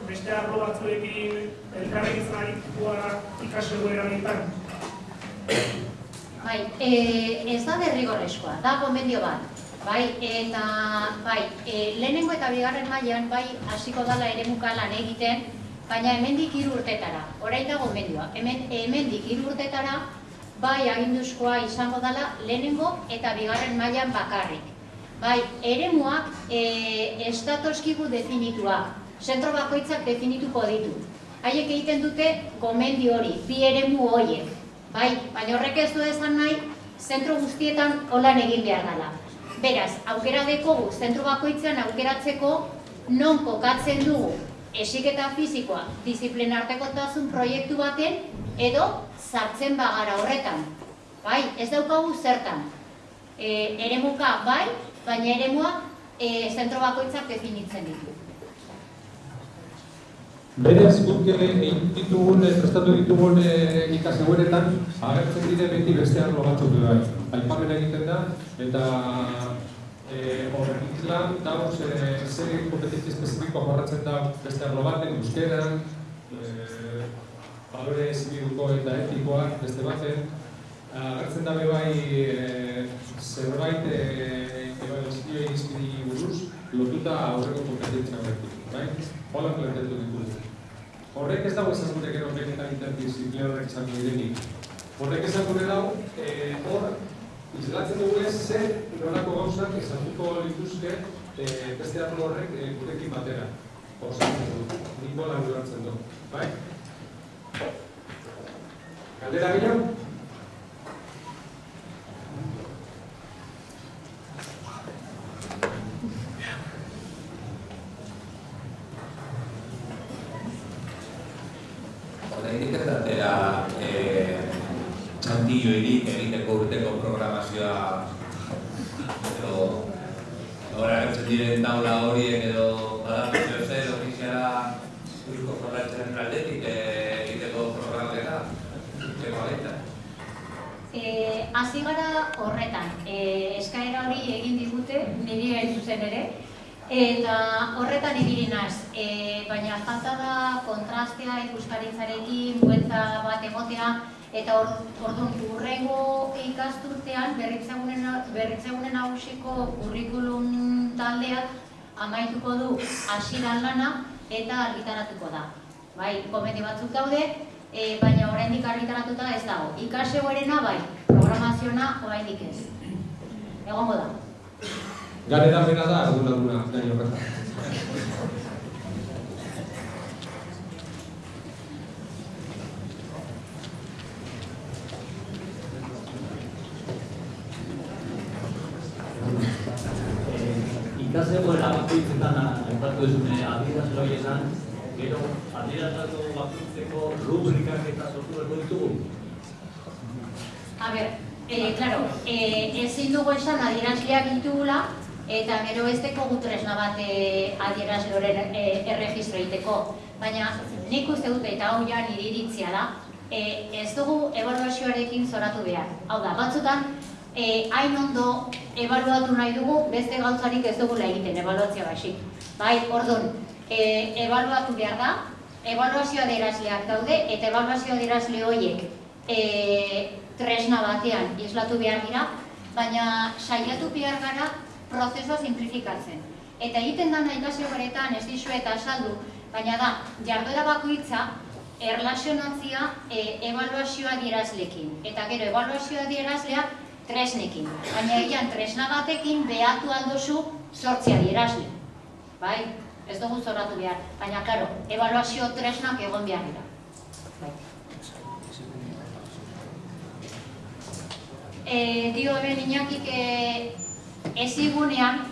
beste arlo batzuekin elkarrekin zanarikoa ikasle goera Bai, e, ez da derrigorrezkoa, da gomendio bat. Bai, eta bai, e, lehenengo eta bigarren mailan bai hasiko dala eremuka lan egiten, baina hemendik hiru urtetara. Orain da gomendioa. Hemen hemendik hiru urtetara bai aginduzkoa izango dala lehenengo eta bigarren mailan bakarrik. Bai, eremuak e, ez datozkigu definitua. Zentro bakoitzak definituko ditu. Haiek egiten dute gomendio hori, bi eremu horiek. Bai, baina horrek ez du esan nahi, zentro guztietan holan egin behar dela. Beraz, aukera dekogu, zentro bakoitzean aukeratzeko non kokatzen dugu esiketa fizikoa disiplinartekotasun proiektu baten edo sartzen bagara horretan. Bai, ez daukagu zertan. E, eremuka bai, baina eremua e, zentro bakoitzak definitzen ditu. Berez, guk egin ditugun, eh, prestatu ditugun eh, ikasegueretan, agertzen dire beti beste arlo batzuk bai. Aipamen egiten da, eta eh, horrekin lan, dauz, eh, zer kompetizio espezifiko jorratzen da beste arlo baten, euskeran, eh, balore zibiluko eta etikoak beste baten, agertzen da be bai eh, zerbait eh, ebaluazio irizpidi buruz, lotuta aurreko kompetentzia horrekin, bai? Hola planteatu ditugu. Horrek ez dago esan gure gero benetan interdisciplinarrak izango direnik. Horrek esan gure dago, eh, hor, islatzen dugu ez zer nolako gauzak esatuko lituzke e, beste arlo horrek e, gurekin batera. Osatzen du, nik nola ulertzen du. Bai? Galdera gehiago? Horregatik ez datera eh, txantilloirik egiteko urteko programazioa edo Ahora hartzen diren taula horiek edo badakizio zer ofiziala Eusko Jaurlaritzaren aldetik eh, egiteko programaketa egiteko baita. Eh, hasi gara horretan, eh, eskaera hori egin digute, niri hain zuzen ere, eta horretan ibili naz, eh, baina falta da kontrastea ikuskaritzarekin, buelta bat emotea, eta orduan urrengo ikasturtean berritzegunen berritzegunen nagusiko curriculum taldeak amaituko du hasieran lana eta argitaratuko da. Bai, komedi batzuk daude, e, baina oraindik argitaratuta ez dago. Ikasegoerena bai, programaziona oraindik ez. Egongo da. Garetapena da, arduraduna, gai horretan. Ikasegoera bakoitzetan aipatu duzune adierazle horietan, gero adierazle bakoitzeko rubrikak eta sortu berko ditugu. A ber, eh, claro, eh, ezin dugu esan adierazleak ditugula, eta gero ez dekogu tresna bat eh, adierazloren eh, erregistro egiteko. Baina nik uste dute eta hau ja iritzia da, eh, ez dugu evaluazioarekin zoratu behar. Hau da, batzutan, eh, hain ondo ebaluatu nahi dugu, beste gauzarik ez dugula egiten ebaluazioa basik. Bai, orduan, eh, ebaluatu behar da, ebaluazio adierazleak daude, eta ebaluazio adierazle horiek eh, tresna batean islatu behar dira, baina saiatu behar gara prozesua simplifikatzen. Eta egiten ikasio beretan ez dizu eta saldu, baina da, jarduera bakoitza erlazionatzia e, evaluazioa adierazlekin. Eta gero, evaluazioa adierazlea tresnekin. Baina egian tresna batekin behatu aldozu sortzi adierazle. Bai, ez dugu zorratu behar. Baina, karo, evaluazio tresnak egon behar dira. Bai. E, dio hemen inakik e, ezigunean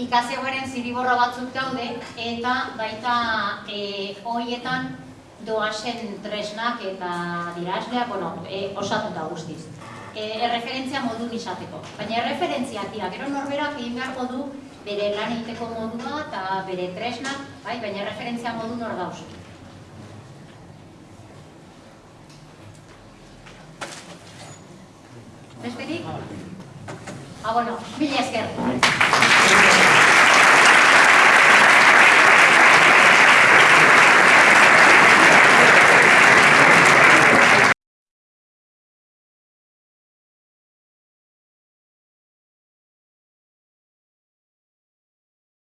ikasegoaren ziriborro batzuk daude eta baita e, hoietan doazen tresnak eta dirazleak, bueno, e, osatuta guztiz. E, erreferentzia modun izateko. Baina erreferentzia dira, gero norberak egin beharko du bere lan egiteko modua eta bere tresnak, bai, baina erreferentzia modun hor dauz. Besterik? Ah, bueno, mila esker.